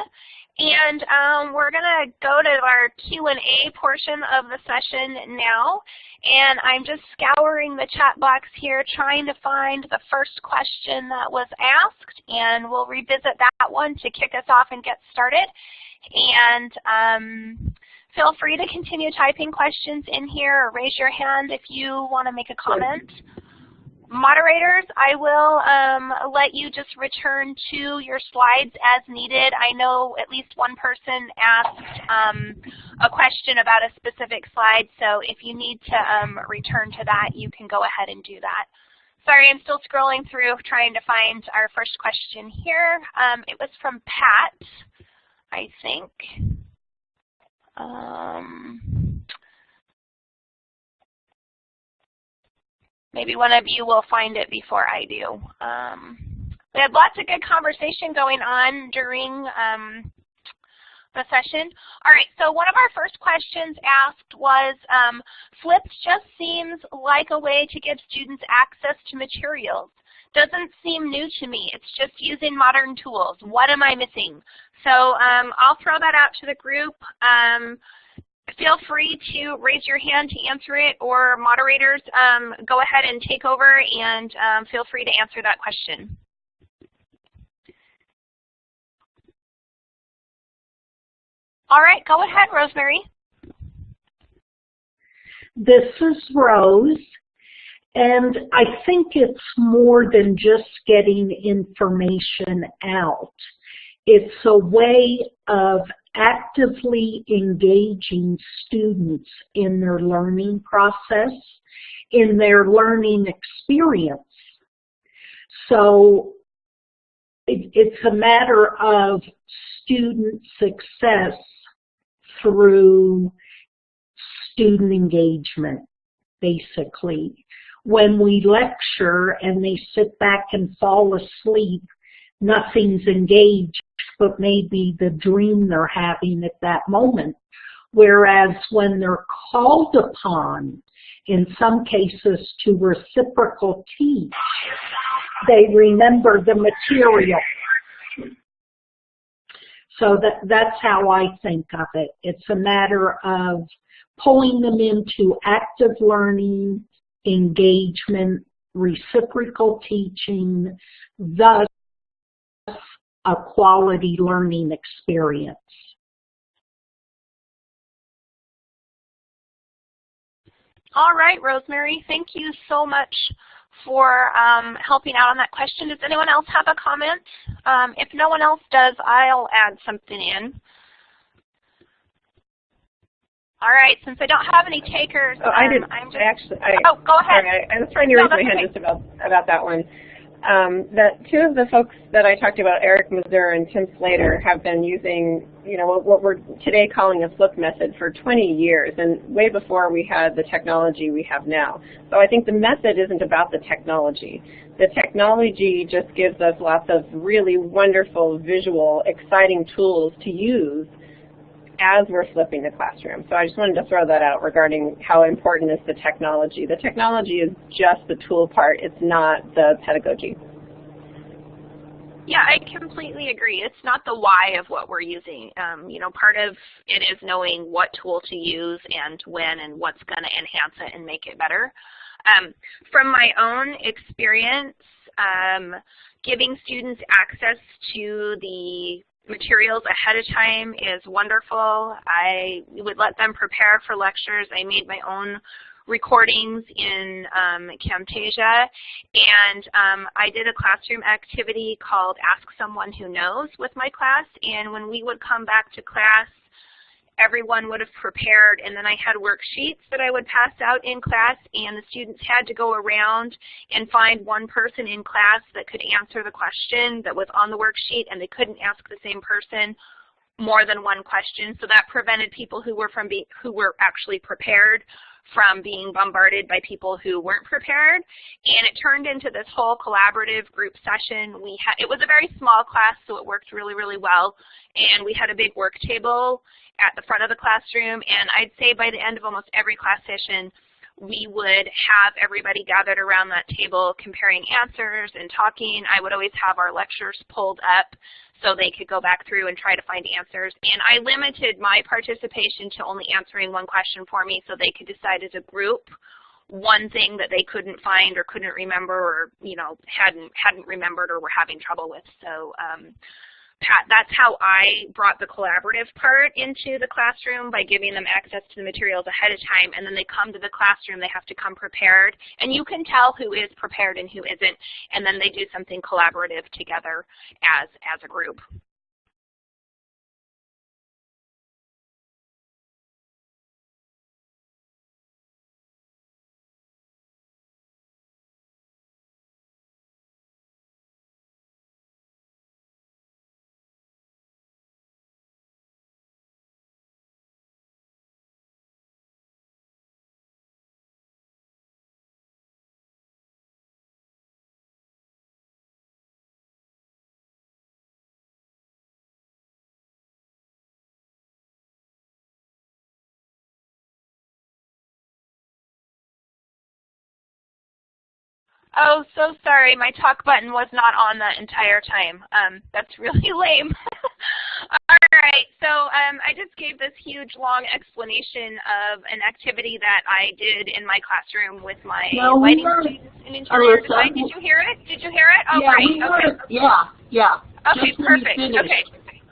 And um, we're going to go to our Q&A portion of the session now. And I'm just scouring the chat box here trying to find the first question that was asked. And we'll revisit that one to kick us off and get started. And um, feel free to continue typing questions in here or raise your hand if you want to make a comment. Moderators, I will um, let you just return to your slides as needed. I know at least one person asked um, a question about a specific slide, so if you need to um, return to that, you can go ahead and do that. Sorry, I'm still scrolling through trying to find our first question here. Um, it was from Pat, I think. Maybe one of you will find it before I do. Um, we had lots of good conversation going on during um, the session. All right, so one of our first questions asked was, um, Flipped just seems like a way to give students access to materials. Doesn't seem new to me. It's just using modern tools. What am I missing? So um, I'll throw that out to the group. Um, feel free to raise your hand to answer it, or moderators, um, go ahead and take over and um, feel free to answer that question. All right, go ahead, Rosemary. This is Rose, and I think it's more than just getting information out. It's a way of actively engaging students in their learning process, in their learning experience. So it's a matter of student success through student engagement, basically. When we lecture and they sit back and fall asleep, nothing's engaged but maybe the dream they're having at that moment. Whereas when they're called upon, in some cases to reciprocal teach, they remember the material. So that, that's how I think of it. It's a matter of pulling them into active learning, engagement, reciprocal teaching, thus a quality learning experience. All right, Rosemary, thank you so much for um, helping out on that question. Does anyone else have a comment? Um, if no one else does, I'll add something in. All right, since I don't have any takers, oh, I didn't. I'm just, actually. I, oh, go ahead. Sorry, I, I was trying to raise no, my hand just about about that one. Um, that two of the folks that I talked about, Eric Mazur and Tim Slater, have been using, you know, what, what we're today calling a flip method for 20 years, and way before we had the technology we have now. So I think the method isn't about the technology. The technology just gives us lots of really wonderful, visual, exciting tools to use as we're flipping the classroom. So I just wanted to throw that out regarding how important is the technology. The technology is just the tool part, it's not the pedagogy. Yeah, I completely agree. It's not the why of what we're using. Um, you know, part of it is knowing what tool to use and when and what's going to enhance it and make it better. Um, from my own experience, um, giving students access to the materials ahead of time is wonderful. I would let them prepare for lectures. I made my own recordings in um, Camtasia, and um, I did a classroom activity called Ask Someone Who Knows with my class, and when we would come back to class, everyone would have prepared and then I had worksheets that I would pass out in class and the students had to go around and find one person in class that could answer the question that was on the worksheet and they couldn't ask the same person more than one question. So that prevented people who were from be, who were actually prepared from being bombarded by people who weren't prepared. And it turned into this whole collaborative group session. We had, it was a very small class, so it worked really, really well. And we had a big work table at the front of the classroom. And I'd say by the end of almost every class session, we would have everybody gathered around that table comparing answers and talking. I would always have our lectures pulled up so they could go back through and try to find answers. And I limited my participation to only answering one question for me so they could decide as a group one thing that they couldn't find or couldn't remember or you know hadn't hadn't remembered or were having trouble with. So um, that's how I brought the collaborative part into the classroom by giving them access to the materials ahead of time. And then they come to the classroom, they have to come prepared. And you can tell who is prepared and who isn't. And then they do something collaborative together as, as a group. Oh, so sorry. My talk button was not on the entire time. Um, that's really lame. All right, so um, I just gave this huge long explanation of an activity that I did in my classroom with my no, lighting students and interior design. Did you hear it? Did you hear it? Oh, yeah, great. okay. Yeah, yeah. Okay, Just perfect. Okay.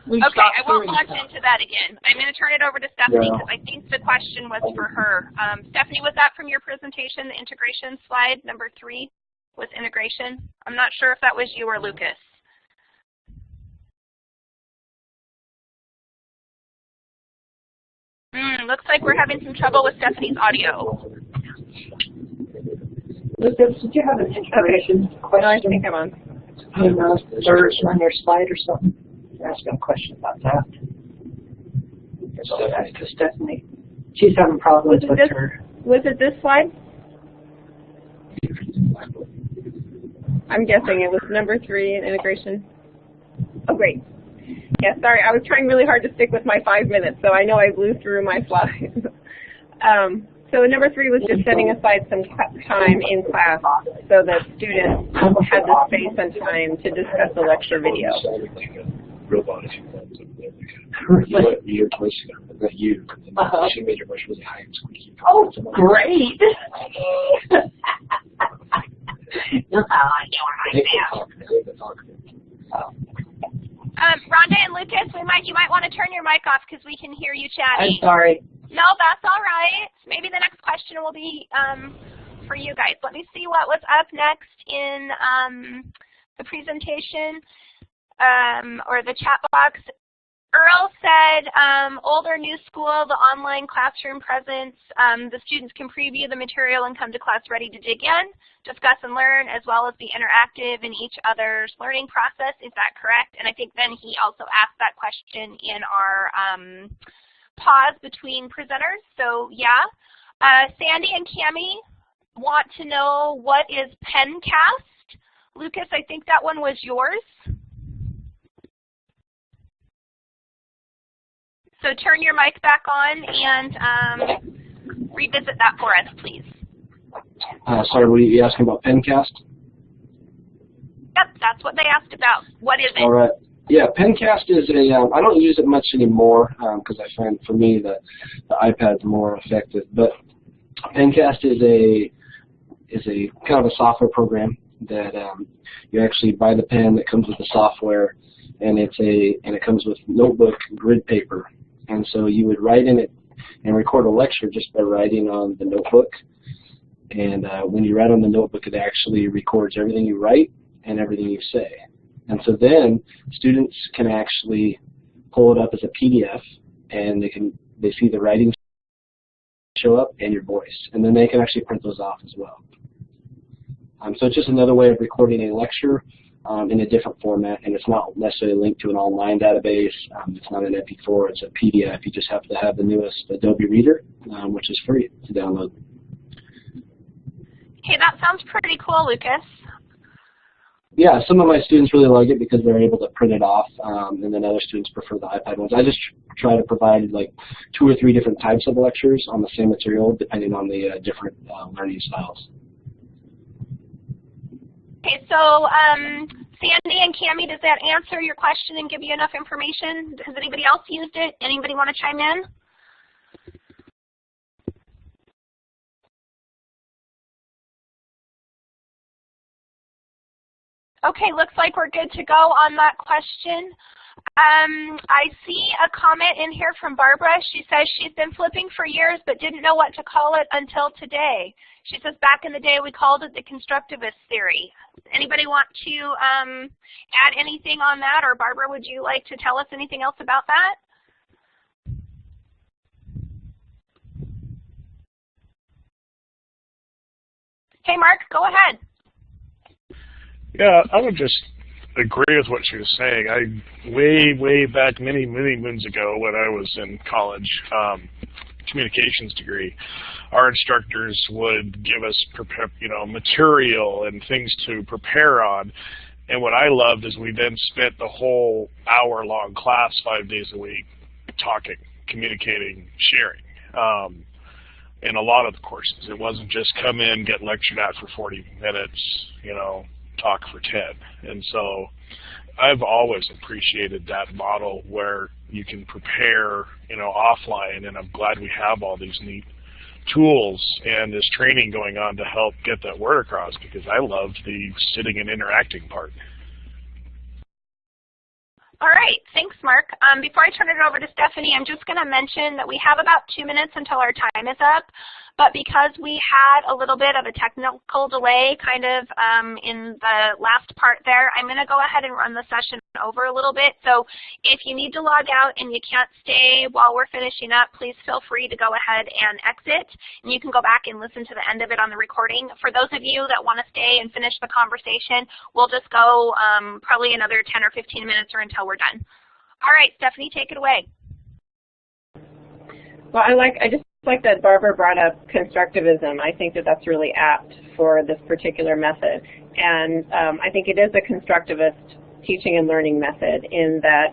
We okay, I won't launch stuff. into that again. I'm going to turn it over to Stephanie Yeah. because I think the question was for her. Um, Stephanie, was that from your presentation, the integration slide, number three? With integration. I'm not sure if that was you or Lucas. Mm, looks like we're having some trouble with Stephanie's audio. Lucas, did you have an integration No, I question? think I'm on. On the third on your slide or something? Ask a question about that. So that's to Stephanie. She's having problems Was with this- her. Was it this slide? I'm guessing it was number three in integration. Oh, great. Yeah, sorry, I was trying really hard to stick with my five minutes, so I know I blew through my slides. um, so number three was just setting aside some time in class so that students had the space and time to discuss the lecture video. robot if you want to. You let your voice go, not you. And Uh-huh. She made your voice really high and squeaky. Oh, great. That's how I I hate the talk. I hate the talk. Um, Rhonda and Lucas, we might you might want to turn your mic off because we can hear you chatting. I'm sorry. No, that's all right. Maybe the next question will be um, for you guys. Let me see what was up next in um, the presentation um, or the chat box. Earl said, um, old or new school, the online classroom presence, um, the students can preview the material and come to class ready to dig in, discuss and learn, as well as be interactive in each other's learning process. Is that correct? And I think then he also asked that question in our um, pause between presenters. So yeah. Uh, Sandy and Cami want to know what is Pencast. Lucas, I think that one was yours. So turn your mic back on and um, revisit that for us, please. Uh, sorry, were you asking about Pencast? Yep, that's what they asked about. What is it? All right. Yeah, Pencast is a. Um, I don't use it much anymore because um, I find for me the the iPad's more effective. But Pencast is a is a kind of a software program that um, you actually buy the pen that comes with the software, and it's a and it comes with notebook grid paper and so you would write in it and record a lecture just by writing on the notebook. And uh, when you write on the notebook, it actually records everything you write and everything you say. And so then students can actually pull it up as a PDF and they can they see the writing show up and your voice. And then they can actually print those off as well. Um, so it's just another way of recording a lecture um, in a different format, and it's not necessarily linked to an online database. Um, it's not an MP4, it's a PDF. You just have to have the newest Adobe Reader, um, which is free to download. Okay, that sounds pretty cool, Lucas. Yeah, some of my students really like it because they're able to print it off, um, and then other students prefer the iPad ones. I just try to provide like two or three different types of lectures on the same material, depending on the uh, different uh, learning styles. Okay, so um, Sandy and Cami, does that answer your question and give you enough information? Has anybody else used it? Anybody want to chime in? Okay, looks like we're good to go on that question. Um, I see a comment in here from Barbara. She says she's been flipping for years but didn't know what to call it until today. She says back in the day we called it the constructivist theory. Anybody want to um, add anything on that? Or Barbara, would you like to tell us anything else about that? Hey, Mark, go ahead. Yeah, I would just agree with what she was saying. I way, way back many, many moons ago when I was in college, um, communications degree, our instructors would give us you know material and things to prepare on. And what I loved is we then spent the whole hour long class five days a week talking, communicating, sharing. Um, in a lot of the courses, it wasn't just come in, get lectured at for 40 minutes, you know, talk for 10. And so I've always appreciated that model where you can prepare, you know, offline, and I'm glad we have all these neat tools and this training going on to help get that word across because I love the sitting and interacting part. All right, thanks, Mark. Um, before I turn it over to Stephanie, I'm just going to mention that we have about two minutes until our time is up. But because we had a little bit of a technical delay kind of um, in the last part there, I'm going to go ahead and run the session over a little bit. So if you need to log out and you can't stay while we're finishing up, please feel free to go ahead and exit. And you can go back and listen to the end of it on the recording. For those of you that want to stay and finish the conversation, we'll just go um, probably another 10 or 15 minutes or until we're done. All right, Stephanie, take it away. Well, I like I just like that Barbara brought up constructivism. I think that that's really apt for this particular method. And um, I think it is a constructivist teaching and learning method in that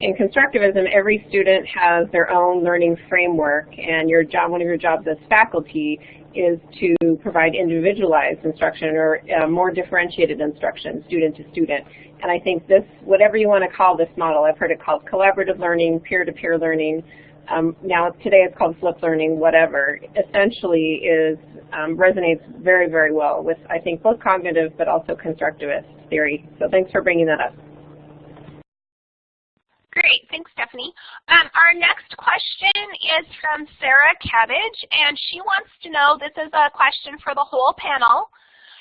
in constructivism, every student has their own learning framework, and your job, one of your jobs as faculty is to provide individualized instruction or uh, more differentiated instruction, student to student. And I think this, whatever you want to call this model, I've heard it called collaborative learning, peer-to-peer -peer learning, um, now today it's called flip learning, whatever, essentially is um, resonates very, very well with, I think, both cognitive but also constructivist theory. So thanks for bringing that up. Great, thanks Stephanie. Um, our next question is from Sarah Cabbage, and she wants to know, this is a question for the whole panel,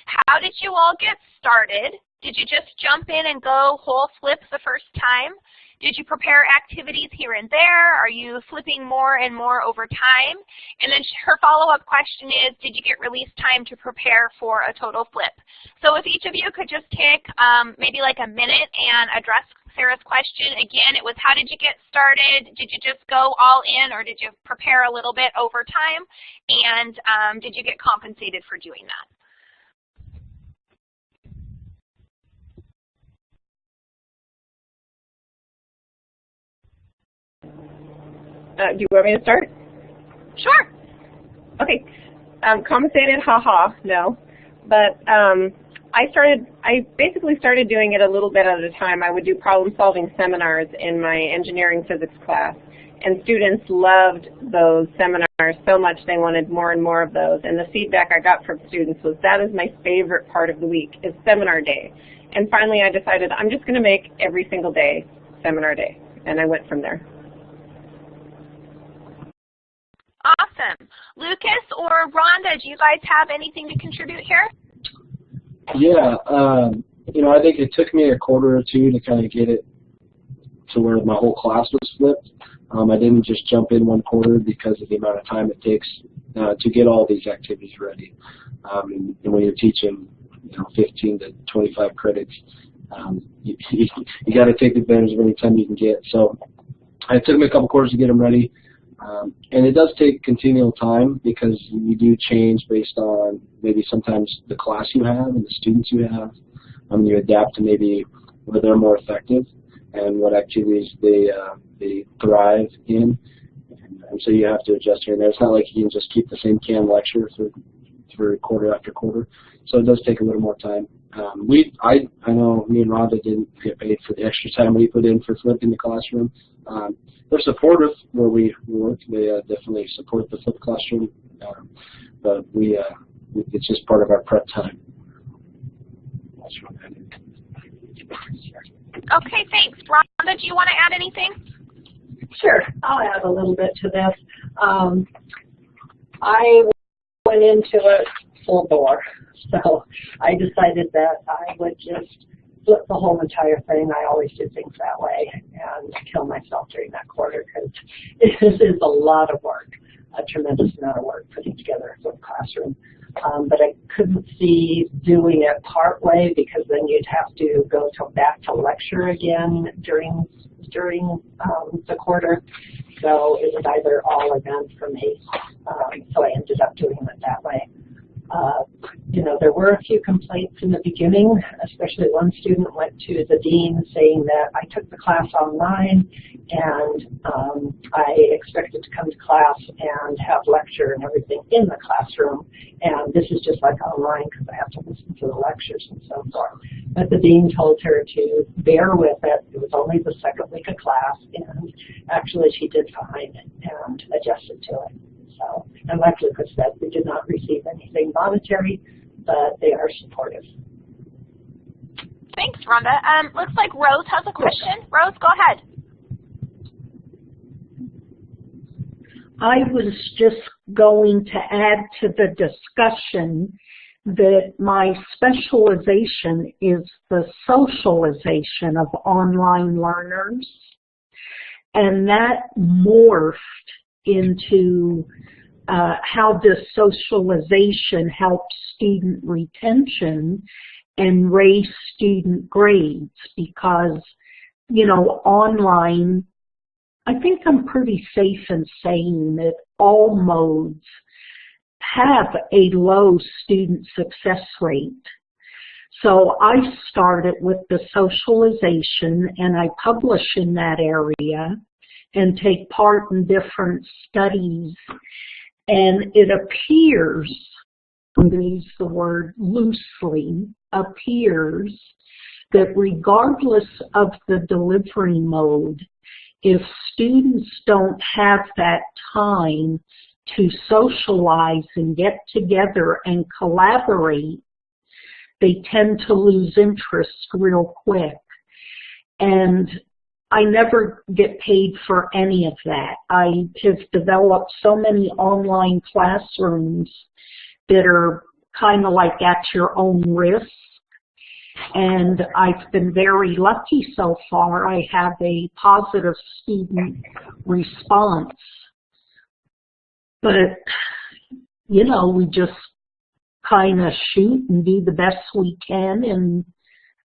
how did you all get started? Did you just jump in and go whole flip the first time? Did you prepare activities here and there? Are you flipping more and more over time? And then her follow-up question is, did you get release time to prepare for a total flip? So if each of you could just take um, maybe like a minute and address Sarah's question. Again, it was how did you get started? Did you just go all in or did you prepare a little bit over time? And um, did you get compensated for doing that? Uh, do you want me to start? Sure. Okay. Um, compensated, haha, no. But um, I started, I basically started doing it a little bit at a time. I would do problem solving seminars in my engineering physics class. And students loved those seminars so much they wanted more and more of those. And the feedback I got from students was that is my favorite part of the week is seminar day. And finally I decided I'm just going to make every single day seminar day. And I went from there. Awesome. Lucas or Rhonda, do you guys have anything to contribute here? Yeah, um, you know, I think it took me a quarter or two to kind of get it to where my whole class was flipped. Um, I didn't just jump in one quarter because of the amount of time it takes uh, to get all these activities ready. Um, and, and when you're teaching, you know, 15 to 25 credits, um, you, you, you got to take advantage of any time you can get. So it took me a couple quarters to get them ready. Um, and it does take continual time because you do change based on maybe sometimes the class you have and the students you have. Um, you adapt to maybe where they're more effective and what activities they uh, they thrive in. And, and so you have to adjust here and there. It's not like you can just keep the same can lecture for for quarter after quarter. So it does take a little more time. Um, we, I, I know me and Rhonda didn't get paid for the extra time we put in for flipping the classroom. Um, they're supportive where we work. They uh, definitely support the flip classroom, um, but we, uh, it's just part of our prep time. Okay, thanks. Rhonda, do you want to add anything? Sure, I'll add a little bit to this. Um, I went into it full bore, so I decided that I would just flip the whole entire thing. I always do things that way and kill myself during that quarter because it is a lot of work, a tremendous amount of work putting together a flip classroom. Um, but I couldn't see doing it part way because then you'd have to go to back to lecture again during during um, the quarter. So it was either all or none for me. Um, so I ended up doing it that way. Uh, you know, there were a few complaints in the beginning, especially one student went to the dean saying that I took the class online and um, I expected to come to class and have lecture and everything in the classroom, and this is just like online because I have to listen to the lectures and so forth. But the dean told her to bear with it. It was only the second week of class, and actually she did fine and adjusted to it. So, and like Lucas said, we did not receive anything monetary, but they are supportive. Thanks, Rhonda. Um, looks like Rose has a question. Rose, go ahead. I was just going to add to the discussion that my specialization is the socialization of online learners. And that morphed into uh, how does socialization helps student retention and raise student grades because, you know, online, I think I'm pretty safe in saying that all modes have a low student success rate. So I started with the socialization and I publish in that area and take part in different studies. And it appears, I'm going to use the word loosely, appears that regardless of the delivery mode, if students don't have that time to socialize and get together and collaborate, they tend to lose interest real quick. And I never get paid for any of that. I have developed so many online classrooms that are kind of like at your own risk. and I've been very lucky so far. I have a positive student response. But, you know, we just kind of shoot and do the best we can and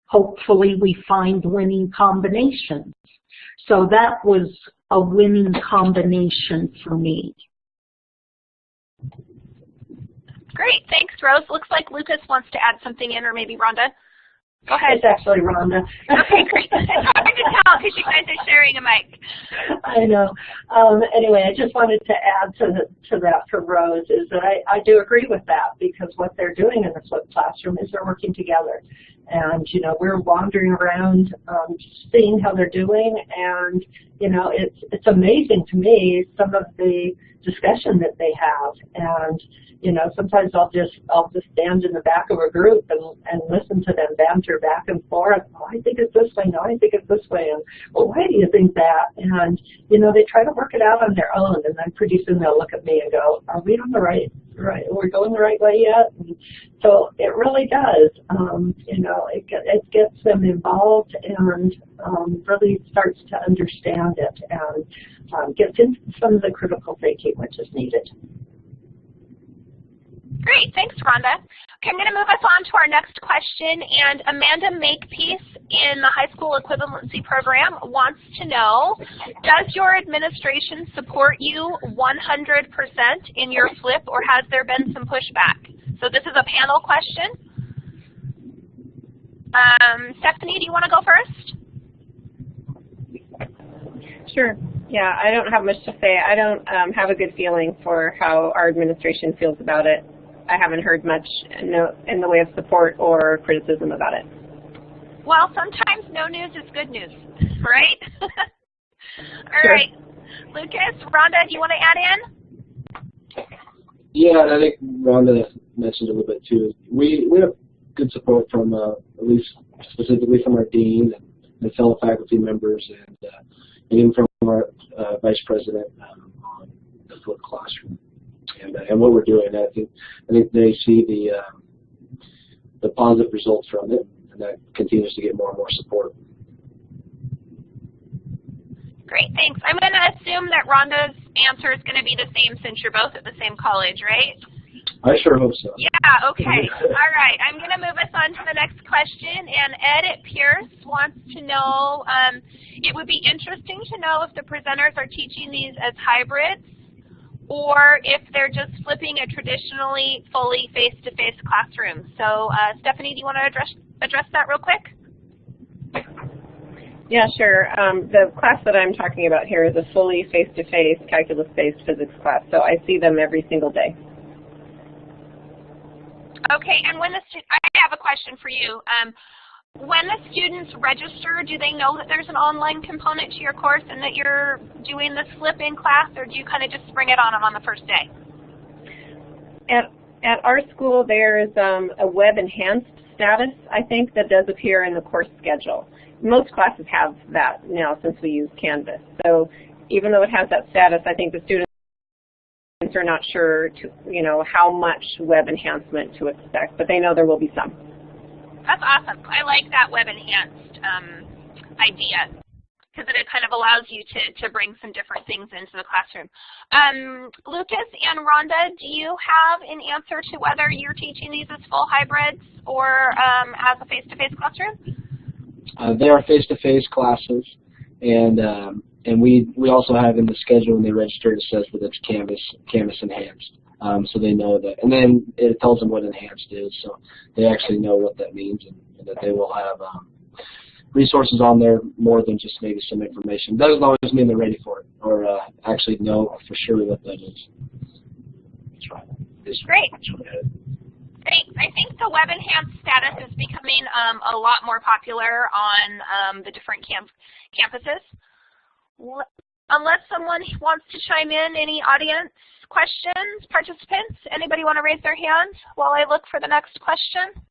hopefully we find winning combinations. So that was a winning combination for me. Great, thanks Rose. Looks like Lucas wants to add something in or maybe Rhonda. Go ahead. It's actually Rhonda. okay, great. It's hard to tell because you guys are sharing a mic. I know. Um, anyway, I just wanted to add to, the, to that for Rose is that I, I do agree with that because what they're doing in the flipped classroom is they're working together. And, you know, we're wandering around um, seeing how they're doing and, you know, it's, it's amazing to me some of the discussion that they have. And, you know, sometimes I'll just I'll just stand in the back of a group and, and listen to them banter back and forth. Oh, I think it's this way. No, I think it's this way. And well, why do you think that? And you know, they try to work it out on their own, and then pretty soon they'll look at me and go, Are we on the right right? We're going the right way yet? And so it really does. Um, you know, it it gets them involved and um, really starts to understand it and um, gets into some of the critical thinking which is needed. Great, thanks Rhonda. Okay, I'm going to move us on to our next question. And Amanda Makepeace in the high school equivalency program wants to know, does your administration support you 100% in your flip or has there been some pushback? So this is a panel question. Um, Stephanie, do you want to go first? Sure. Yeah, I don't have much to say. I don't um, have a good feeling for how our administration feels about it. I haven't heard much in the, way of support or criticism about it. Well, sometimes no news is good news, right? All sure. right, Lucas, Rhonda, do you want to add in? Yeah, and I think Rhonda mentioned a little bit too. We we have good support from uh, at least specifically from our dean and, and fellow faculty members, and, uh, and even from our uh, vice president um, on the flipped classroom and, uh, and what we're doing. I think I think they see the uh, the positive results from it, and that continues to get more and more support. Great, thanks. I'm going to assume that Rhonda's answer is going to be the same since you're both at the same college, right? I sure hope so. Yeah, okay. All right, I'm going to move us on to the next question. And Ed at Pierce wants to know, um, it would be interesting to know if the presenters are teaching these as hybrids or if they're just flipping a traditionally fully face-to-face -face classroom. So uh, Stephanie, do you want to address, address that real quick? Yeah, sure. Um, the class that I'm talking about here is a fully face-to-face calculus-based physics class, so I see them every single day. Okay, and when the I have a question for you. Um, when the students register, do they know that there's an online component to your course and that you're doing this flip in class, or do you kind of just spring it on them on the first day? At, at our school, there is um, a web enhanced status, I think, that does appear in the course schedule. Most classes have that now since we use Canvas. So even though it has that status, I think the students are not sure, to, you know, how much web enhancement to expect, but they know there will be some. That's awesome. I like that web enhanced um, idea because it kind of allows you to, to bring some different things into the classroom. Um, Lucas and Rhonda, do you have an answer to whether you're teaching these as full hybrids or um, as a face-to-face -face classroom? Uh, they are face-to-face -face classes, and um, and we we also have in the schedule when they register it says that it's Canvas Canvas enhanced um, so they know that. And then it tells them what enhanced is, so they actually know what that means and, and that they will have um, resources on there more than just maybe some information. That doesn't always mean they're ready for it or uh, actually know for sure what that is. That's right. It's Great. Thanks. I think the web enhanced status is becoming um, a lot more popular on um, the different camp campuses. Unless someone wants to chime in, any audience questions, participants? Anybody want to raise their hand while I look for the next question?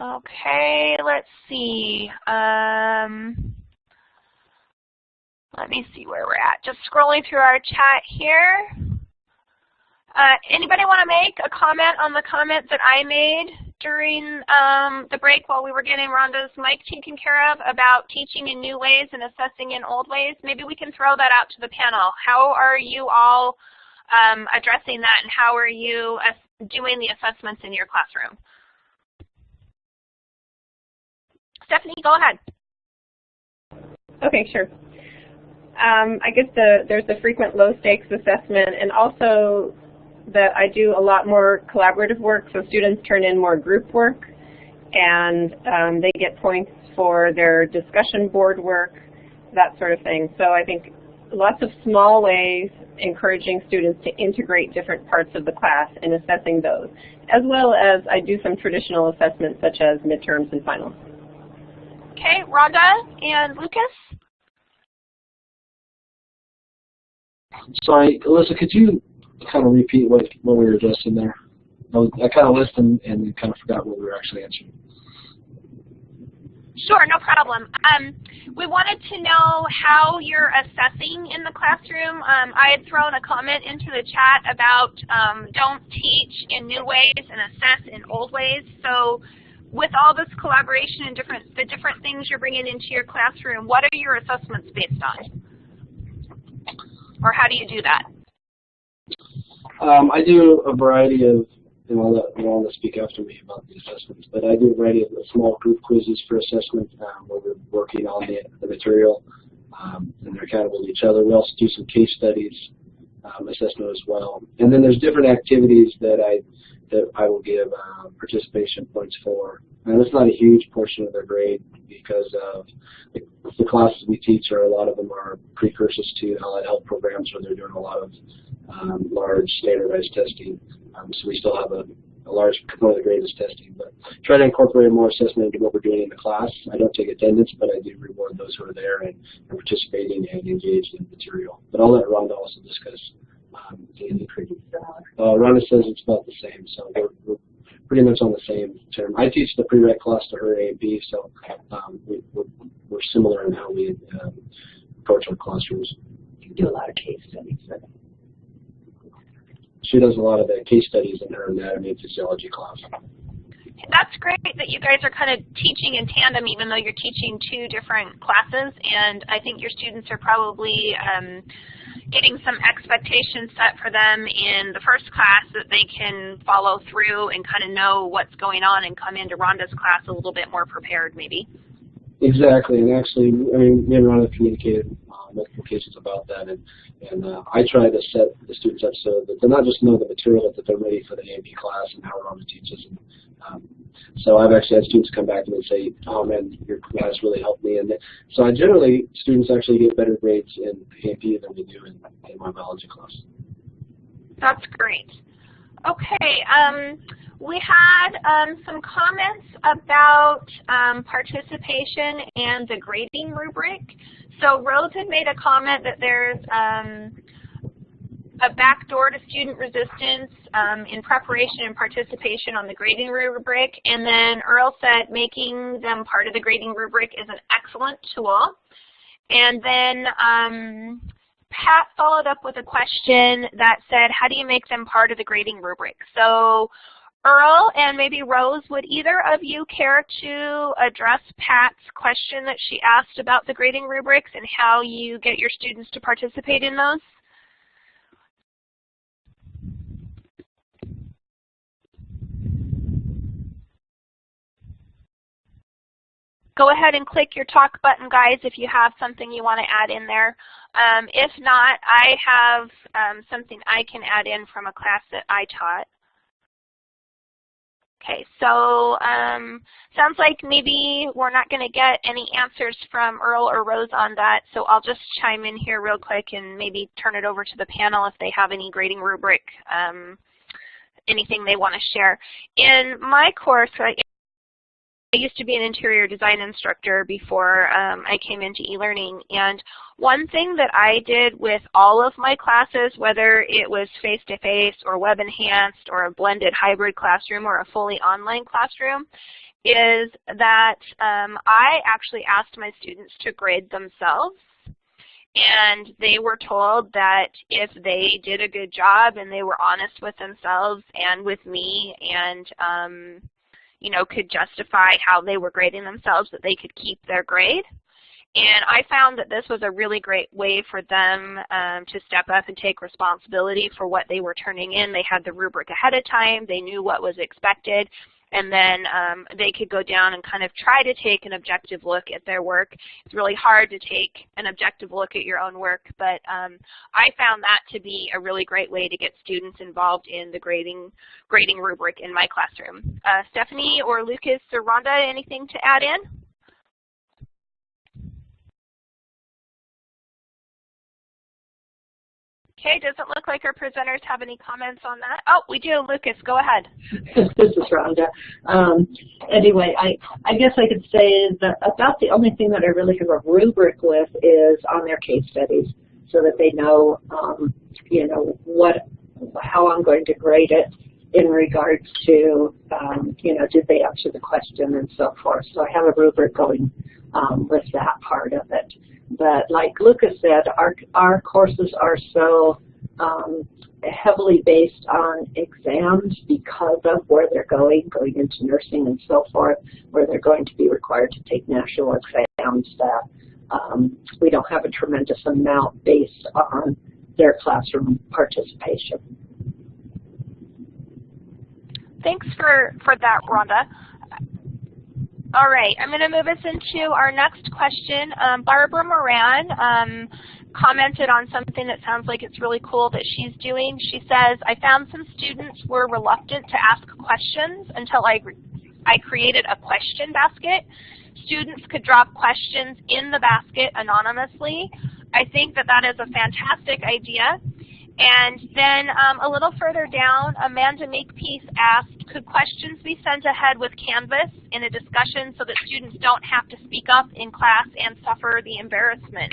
Okay, let's see. Um, let me see where we're at. Just scrolling through our chat here. Uh, anybody want to make a comment on the comment that I made during um, the break while we were getting Rhonda's mic taken care of about teaching in new ways and assessing in old ways. Maybe we can throw that out to the panel. How are you all um, addressing that and how are you doing the assessments in your classroom? Stephanie, go ahead. Okay, sure. Um, I guess the, there's the frequent low stakes assessment and also that I do a lot more collaborative work, so students turn in more group work and um, they get points for their discussion board work, that sort of thing. So I think lots of small ways encouraging students to integrate different parts of the class and assessing those, as well as I do some traditional assessments such as midterms and finals. Okay, Rhonda and Lucas? Sorry, Alyssa, could you kind of repeat what, what we were addressing there? I, I kind of listened and kind of forgot what we were actually answering. Sure, no problem. Um, we wanted to know how you're assessing in the classroom. Um, I had thrown a comment into the chat about um, don't teach in new ways and assess in old ways. So with all this collaboration and different the different things you're bringing into your classroom, what are your assessments based on? Or how do you do that? Um, I do a variety of, and I'll let Rhonda speak after me about the assessments, but I do a variety of small group quizzes for assessment um, where we're working on the, the material um, and they're accountable to each other. We also do some case studies um, assessment as well. And then there's different activities that I that I will give uh, participation points for. And it's not a huge portion of their grade because of the, the classes we teach are a lot of them are precursors to allied health programs where they're doing a lot of um, large standardized testing. Um, so we still have a, a large component of the grade is testing, but try to incorporate more assessment into what we're doing in the class. I don't take attendance, but I do reward those who are there and, and participating and engaged in material. But I'll let Rhonda also discuss um, the pretty uh, Rhonda says it's about the same, so we're, we're, pretty much on the same term. I teach the prereq class to her A and B, so um, we, are we're similar in how we um, approach our classrooms. You do a lot of case studies. She does a lot of the case studies in her anatomy and physiology class. That's great that you guys are kind of teaching in tandem even though you're teaching two different classes and I think your students are probably um, getting some expectations set for them in the first class that they can follow through and kind of know what's going on and come into Rhonda's class a little bit more prepared maybe. Exactly, and actually, I mean, me and Rhonda communicated multiple cases about that, and and uh, I try to set the students up so that they're not just know the material, but that they're ready for the A&P class and how Rhonda teaches. And um, so I've actually had students come back to me and say, "Oh man, your class really helped me." And so I generally students actually get better grades in A&P than we do in, in my biology class. That's great. Okay. Um, we had um, some comments about um, participation and the grading rubric. So Rose had made a comment that there's um, a backdoor to student resistance um, in preparation and participation on the grading rubric. And then Earl said making them part of the grading rubric is an excellent tool. And then um, Pat followed up with a question that said, how do you make them part of the grading rubric? So Earl and maybe Rose, would either of you care to address Pat's question that she asked about the grading rubrics and how you get your students to participate in those? Go ahead and click your talk button, guys, if you have something you want to add in there. Um, if not, I have um, something I can add in from a class that I taught. Okay, so um, sounds like maybe we're not going to get any answers from Earl or Rose on that, so I'll just chime in here real quick and maybe turn it over to the panel if they have any grading rubric, um, anything they want to share. In my course, I used to be an interior design instructor before um, I came into e-learning, and one thing that I did with all of my classes, whether it was face-to-face -face or web-enhanced or a blended hybrid classroom or a fully online classroom, is that um, I actually asked my students to grade themselves and they were told that if they did a good job and they were honest with themselves and with me and um, you know, could justify how they were grading themselves, that they could keep their grade. And I found that this was a really great way for them um, to step up and take responsibility for what they were turning in. They had the rubric ahead of time. They knew what was expected and then um, they could go down and kind of try to take an objective look at their work. It's really hard to take an objective look at your own work, but um, I found that to be a really great way to get students involved in the grading grading rubric in my classroom. Uh, Stephanie or Lucas or Rhonda, anything to add in? Okay, doesn't look like our presenters have any comments on that. Oh, we do. Lucas, go ahead. this is Rhonda. Um, anyway, I, I guess I could say that about the only thing that I really have a rubric with is on their case studies so that they know, um, you know, what, how I'm going to grade it in regards to, um, you know, did they answer the question and so forth. So I have a rubric going um, with that part of it. But like Lucas said, our, our courses are so um, heavily based on exams because of where they're going, going into nursing and so forth, where they're going to be required to take national exams that um, we don't have a tremendous amount based on their classroom participation. Thanks for, for that, Rhonda. All right, I'm going to move us into our next question. Um, Barbara Moran um, commented on something that sounds like it's really cool that she's doing. She says, I found some students were reluctant to ask questions until I, I created a question basket. Students could drop questions in the basket anonymously. I think that that is a fantastic idea. And then um, a little further down, Amanda Makepeace asked, could questions be sent ahead with Canvas in a discussion so that students don't have to speak up in class and suffer the embarrassment?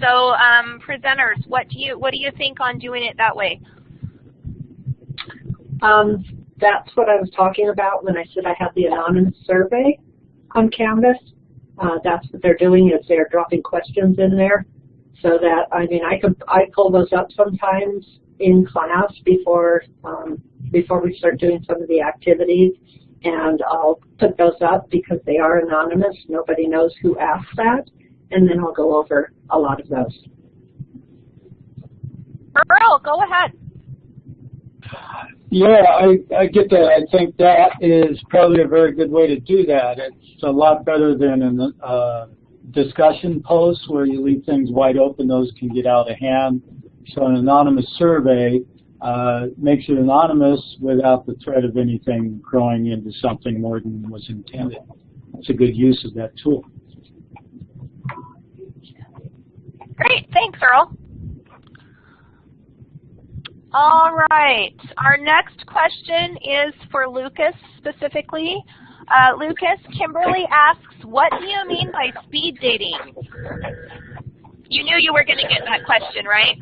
So um, presenters, what do you what do you think on doing it that way? Um, that's what I was talking about when I said I have the anonymous survey on Canvas. Uh, that's what they're doing is they're dropping questions in there so that I mean I could I pull those up sometimes in class before um, before we start doing some of the activities and I'll put those up because they are anonymous nobody knows who asked that and then I'll go over a lot of those. Earl, go ahead. Yeah, I, I get that. I think that is probably a very good way to do that. It's a lot better than an uh, discussion posts where you leave things wide open, those can get out of hand. So an anonymous survey uh, makes it anonymous without the threat of anything growing into something more than was intended. It's a good use of that tool. Great, thanks Earl. All right, our next question is for Lucas specifically. Uh, Lucas, Kimberly asks, what do you mean by speed dating? You knew you were going to get that question, right?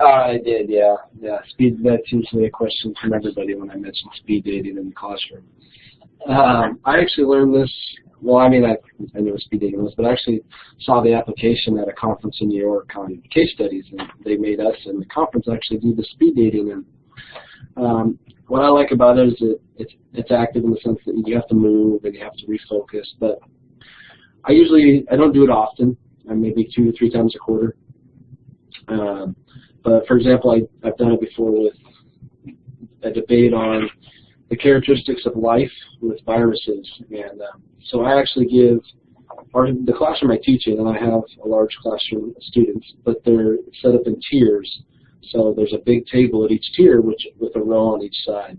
Uh, I did, yeah. Yeah, speed, that's usually a question from everybody when I mention speed dating in the classroom. Um, I actually learned this, well, I mean, I, I knew what speed dating was, but I actually saw the application at a conference in New York on case studies, and they made us in the conference actually do the speed dating. And um, what I like about it is it, it's, it's active in the sense that you have to move and you have to refocus. But I usually, I don't do it often, uh, maybe two or three times a quarter. Um, but for example, I, I've done it before with a debate on the characteristics of life with viruses. And um, so I actually give, our, the classroom I teach in, and I have a large classroom of students, but they're set up in tiers. So there's a big table at each tier which, with a row on each side.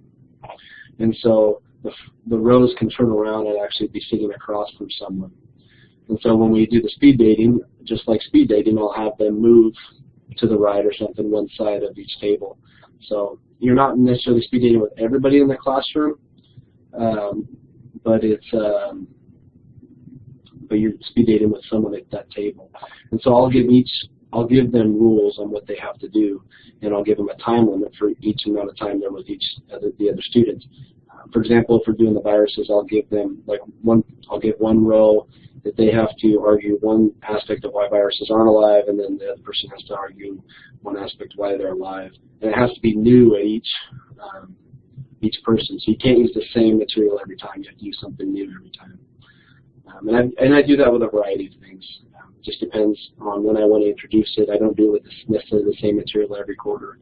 And so the, the rows can turn around and actually be sitting across from someone. And so when we do the speed dating, just like speed dating, I'll have them move to the right or something one side of each table. So you're not necessarily speed dating with everybody in the classroom, um, but it's um, but you're speed dating with someone at that table. And so I'll give each I'll give them rules on what they have to do, and I'll give them a time limit for each amount of time they're with each other, the other students. Uh, for example, if we're doing the viruses, I'll give them like one. I'll give one row that they have to argue one aspect of why viruses aren't alive, and then the other person has to argue one aspect why they're alive. And it has to be new at each um, each person. So you can't use the same material every time. You have to use something new every time. Um, and, I, and I do that with a variety of things. Just depends on when I want to introduce it. I don't do it with necessarily the same material every quarter.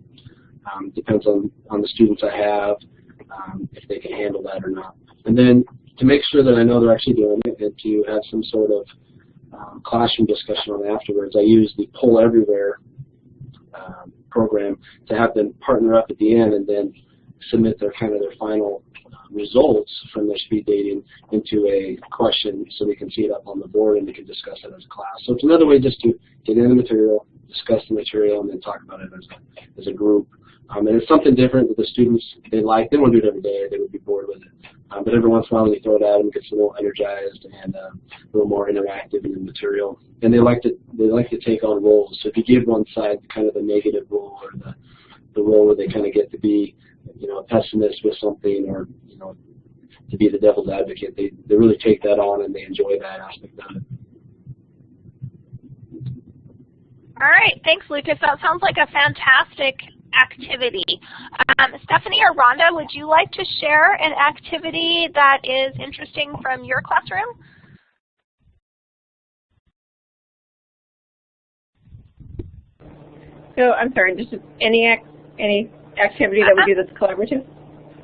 Um, depends on, on the students I have, um, if they can handle that or not. And then to make sure that I know they're actually doing it and to have some sort of um, classroom discussion on it afterwards, I use the Poll Everywhere um, program to have them partner up at the end and then submit their kind of their final results from their speed dating into a question so they can see it up on the board and they can discuss it as a class. So it's another way just to get in the material, discuss the material, and then talk about it as a, as a group. Um, and it's something different that the students, they like. They don't do it every day. They would be bored with it. Um, but every once in a while when throw it at them, gets a little energized and uh, a little more interactive in the material. And they like to they like to take on roles. So if you give one side kind of the negative role or the the role where they kind of get to be, you know, a pessimist with something or you know, to be the devil's advocate, they they really take that on and they enjoy that aspect of it. All right, thanks, Lucas. That sounds like a fantastic activity. Um, Stephanie or Rhonda, would you like to share an activity that is interesting from your classroom? So I'm sorry, just any any activity that we do that's collaborative?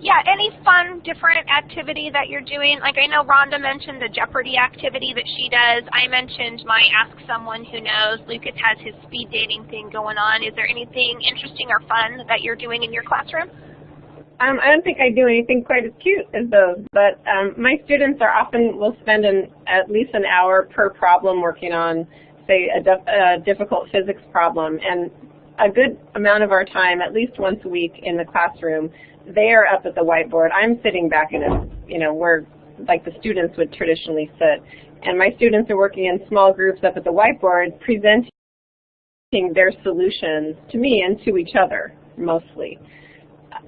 Yeah, any fun, different activity that you're doing. Like I know Rhonda mentioned the Jeopardy activity that she does. I mentioned my Ask Someone Who Knows. Lucas has his speed dating thing going on. Is there anything interesting or fun that you're doing in your classroom? Um, I don't think I do anything quite as cute as those, but um, my students are often will spend an, at least an hour per problem working on, say, a, a difficult physics problem, and a good amount of our time, at least once a week in the classroom, they are up at the whiteboard. I'm sitting back in a, you know, where like the students would traditionally sit. And my students are working in small groups up at the whiteboard presenting their solutions to me and to each other mostly.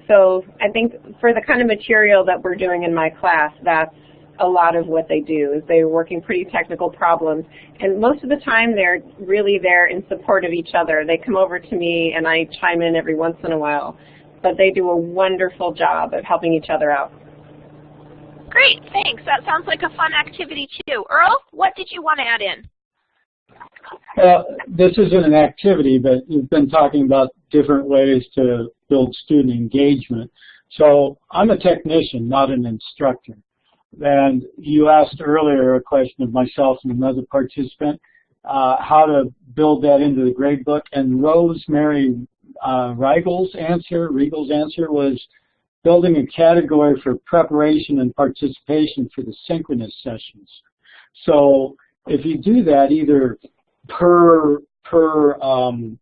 So I think for the kind of material that we're doing in my class, that's a lot of what they do is they're working pretty technical problems and most of the time they're really there in support of each other. They come over to me and I chime in every once in a while but they do a wonderful job of helping each other out. Great, thanks. That sounds like a fun activity too. Earl, what did you want to add in? Well, this isn't an activity, but you've been talking about different ways to build student engagement. So I'm a technician, not an instructor. And you asked earlier a question of myself and another participant, uh, how to build that into the gradebook. And Rosemary uh, answer, Riegel's answer was building a category for preparation and participation for the synchronous sessions. So if you do that either per per um,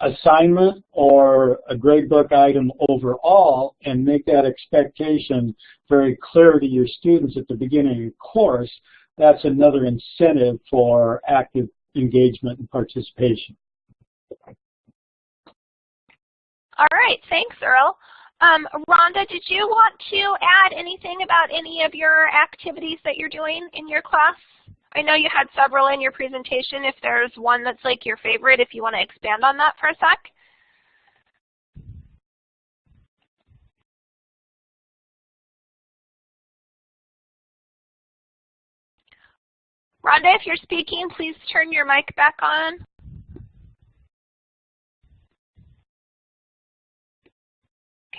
assignment or a gradebook item overall and make that expectation very clear to your students at the beginning of the course, that's another incentive for active engagement and participation. All right, thanks, Earl. Um, Rhonda, did you want to add anything about any of your activities that you're doing in your class? I know you had several in your presentation. If there's one that's like your favorite, if you want to expand on that for a sec. Rhonda, if you're speaking, please turn your mic back on.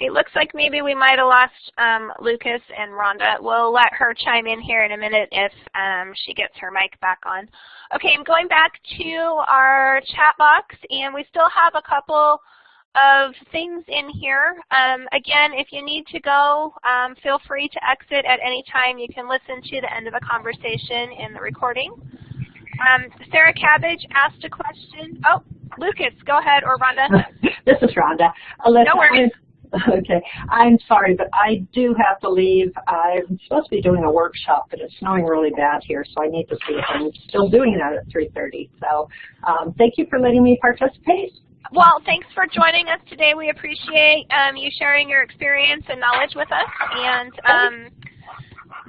Okay, looks like maybe we might have lost um, Lucas and Rhonda. We'll let her chime in here in a minute if um, she gets her mic back on. Okay, I'm going back to our chat box, and we still have a couple of things in here. Um, again, if you need to go, um, feel free to exit at any time. You can listen to the end of the conversation in the recording. Um, Sarah Cabbage asked a question. Oh, Lucas, go ahead, or Rhonda. this is Rhonda. Alyssa, no worries. Okay, I'm sorry, but I do have to leave. I'm supposed to be doing a workshop, but it's snowing really bad here, so I need to see if I'm still doing that at 3.30. So um, thank you for letting me participate. Well, thanks for joining us today. We appreciate um, you sharing your experience and knowledge with us. And um,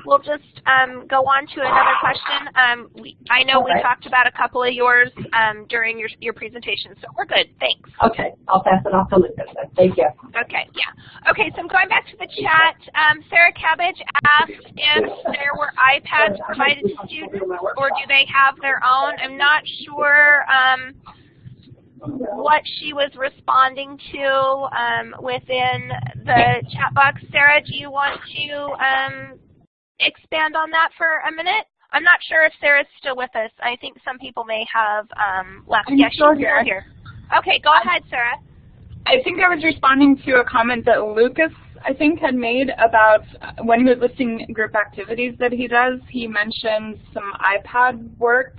we'll just um, go on to another question. Um, we, I know we talked about a couple of yours um, during your, your presentation, so we're good. Thanks. Okay, I'll pass it off to Lucas. Thank you. Okay, yeah. Okay, so I'm going back to the chat. Um, Sarah Cabbage asked if there were iPads provided to students, or do they have their own? I'm not sure. Um, what she was responding to um, within the chat box. Sarah, do you want to um, expand on that for a minute? I'm not sure if Sarah's still with us. I think some people may have um, left. I'm yes, still here. here. Okay, go ahead, Sarah. I think I was responding to a comment that Lucas, I think, had made about uh, when he was listing group activities that he does, he mentioned some iPad work.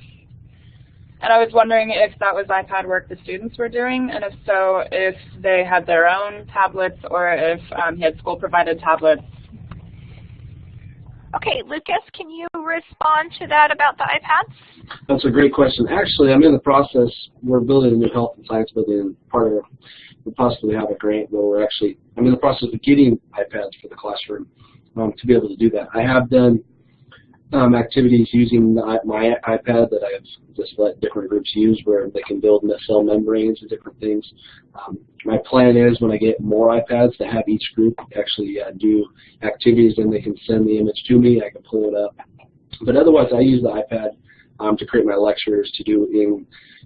And I was wondering if that was iPad work the students were doing, and if so, if they had their own tablets or if um, he had school-provided tablets. Okay, Lucas, can you respond to that about the iPads? That's a great question. Actually, I'm in the process, we're building a new health and science building, and part of we possibly have a grant where we're actually, I'm in the process of getting iPads for the classroom um, to be able to do that. I have done um, activities using my iPad that I've just let different groups use where they can build cell membranes and different things. Um, my plan is when I get more iPads to have each group actually uh, do activities and they can send the image to me, I can pull it up. But otherwise I use the iPad um, to create my lectures, to do in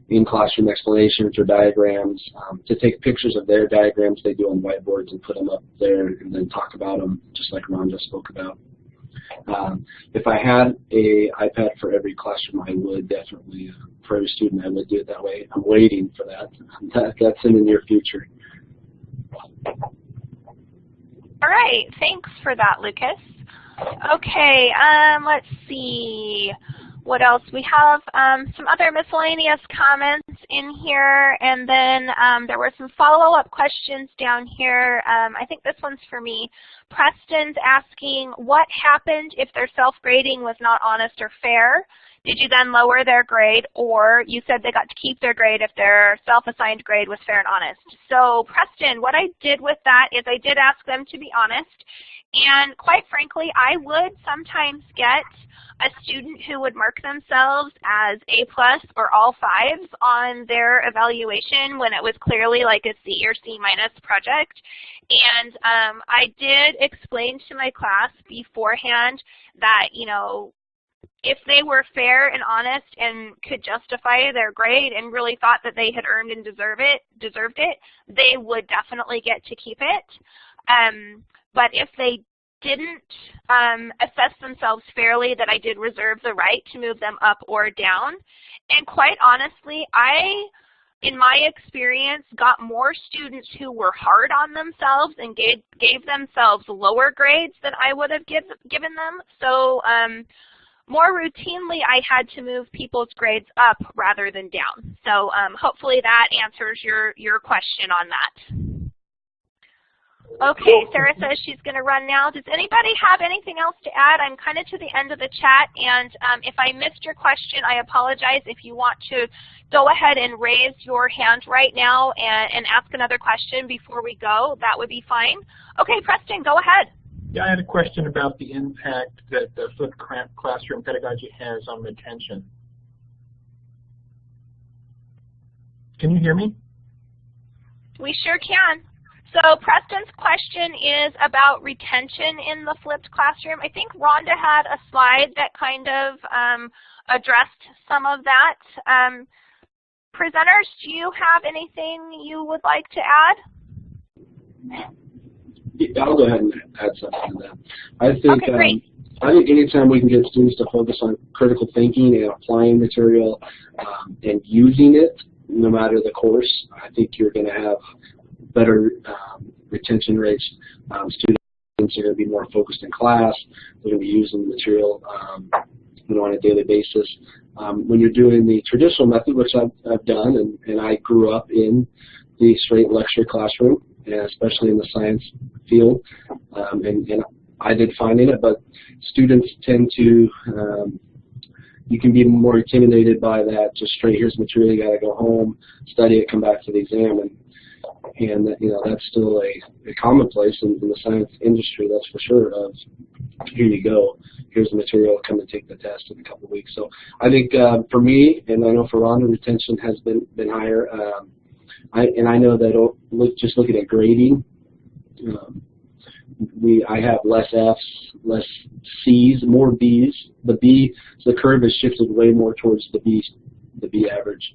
in classroom explanations or diagrams, um, to take pictures of their diagrams they do on whiteboards and put them up there and then talk about them just like Ron just spoke about. Um, if I had a iPad for every classroom, I would definitely, uh, for every student, I would do it that way. I'm waiting for that. that that's in the near future. All right, thanks for that, Lucas. Okay, um, let's see what else? We have um, some other miscellaneous comments in here, and then um, there were some follow-up questions down here. Um, I think this one's for me. Preston's asking, what happened if their self-grading was not honest or fair? Did you then lower their grade, or you said they got to keep their grade if their self-assigned grade was fair and honest? So Preston, what I did with that is I did ask them to be honest, and quite frankly, I would sometimes get a student who would mark themselves as A plus or all fives on their evaluation when it was clearly like a C or C minus project. And um, I did explain to my class beforehand that, you know, if they were fair and honest and could justify their grade and really thought that they had earned and deserve it, deserved it, they would definitely get to keep it. Um, but if they didn't um, assess themselves fairly that I did reserve the right to move them up or down. And quite honestly, I, in my experience, got more students who were hard on themselves and gave, gave themselves lower grades than I would have give, given them. So um, more routinely, I had to move people's grades up rather than down. So um, hopefully that answers your, your question on that. Okay, Sarah says she's going to run now. Does anybody have anything else to add? I'm kind of to the end of the chat, and um, if I missed your question, I apologize. If you want to go ahead and raise your hand right now and, and ask another question before we go, that would be fine. Okay, Preston, go ahead. Yeah, I had a question about the impact that the flipped classroom pedagogy has on retention. Can you hear me? We sure can. So Preston's question is about retention in the flipped classroom. I think Rhonda had a slide that kind of um, addressed some of that. Um, presenters, do you have anything you would like to add? Yeah, I'll go ahead and add something to that. I think okay, great. Um, I think anytime we can get students to focus on critical thinking and applying material um, and using it, no matter the course, I think you're going to have better um, retention rates. Um, students are going to be more focused in class. They're going to be using the material um, you know, on a daily basis. Um, when you're doing the traditional method, which I've, I've done, and, and I grew up in the straight lecture classroom, and especially in the science field, um, and, and I did fine in it, but students tend to um, you can be more intimidated by that. Just straight, here's material, you got to go home, study it, come back to the exam, and and that you know that's still a, a commonplace in, in the science industry, that's for sure. Of here you go. Here's the material. Come and take the test in a couple of weeks. So I think uh, for me, and I know for Rhonda, retention has been been higher. Um, I, and I know that look, just looking at grading, um, we I have less Fs, less Cs, more Bs. The B, the curve has shifted way more towards the B, the B average.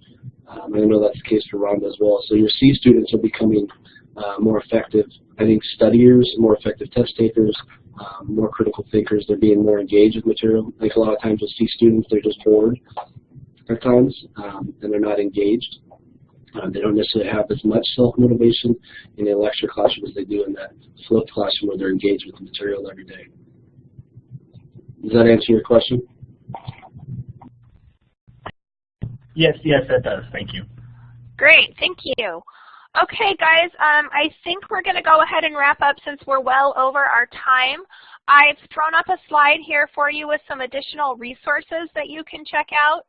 Um, I know that's the case for Rhonda as well. So your C students are becoming uh, more effective. I think studiers, more effective test takers, um, more critical thinkers. They're being more engaged with material. Like a lot of times with C students, they're just bored at times, um, and they're not engaged. Uh, they don't necessarily have as much self-motivation in the lecture classroom as they do in that flipped classroom where they're engaged with the material every day. Does that answer your question? Yes, yes, that does. Thank you. Great, thank you. Okay, guys, um, I think we're going to go ahead and wrap up since we're well over our time. I've thrown up a slide here for you with some additional resources that you can check out.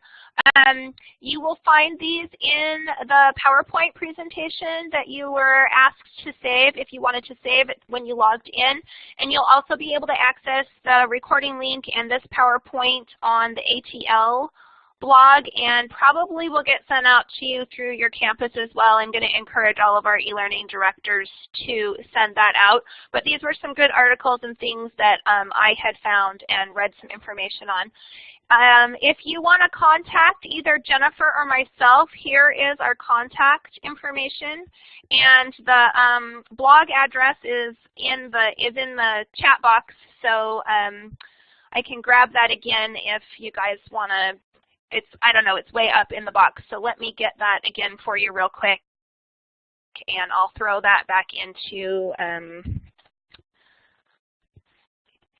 Um, you will find these in the PowerPoint presentation that you were asked to save if you wanted to save it when you logged in. And you'll also be able to access the recording link and this PowerPoint on the ATL blog and probably will get sent out to you through your campus as well. I'm going to encourage all of our e-learning directors to send that out. But these were some good articles and things that um, I had found and read some information on. Um, if you want to contact either Jennifer or myself, here is our contact information, and the um, blog address is in the is in the chat box. So um, I can grab that again if you guys want to. It's I don't know. It's way up in the box. So let me get that again for you real quick, and I'll throw that back into um,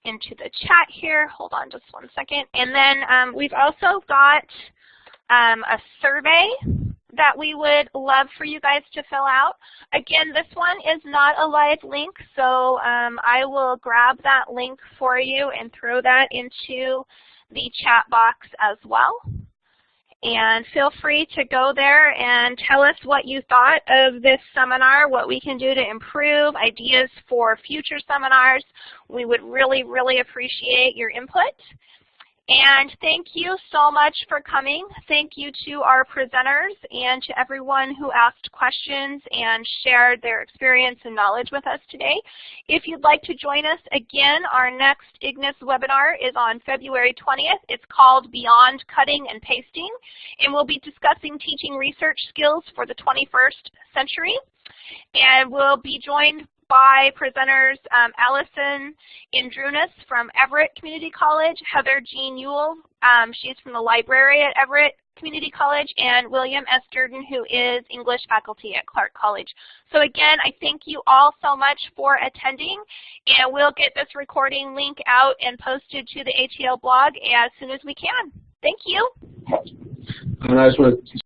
into the chat here. Hold on just one second. And then um, we've also got um, a survey that we would love for you guys to fill out. Again, this one is not a live link, so um, I will grab that link for you and throw that into the chat box as well. And feel free to go there and tell us what you thought of this seminar, what we can do to improve, ideas for future seminars. We would really, really appreciate your input. And thank you so much for coming. Thank you to our presenters and to everyone who asked questions and shared their experience and knowledge with us today. If you'd like to join us again, our next IGNIS webinar is on February 20th. It's called Beyond Cutting and Pasting, and we'll be discussing teaching research skills for the 21st century. And we'll be joined by presenters um, Allison Indrunas from Everett Community College, Heather Jean Ewell, um, she's from the library at Everett Community College, and William S. Durden, who is English faculty at Clark College. So again, I thank you all so much for attending, and we'll get this recording link out and posted to the ATL blog as soon as we can. Thank you. And I just want to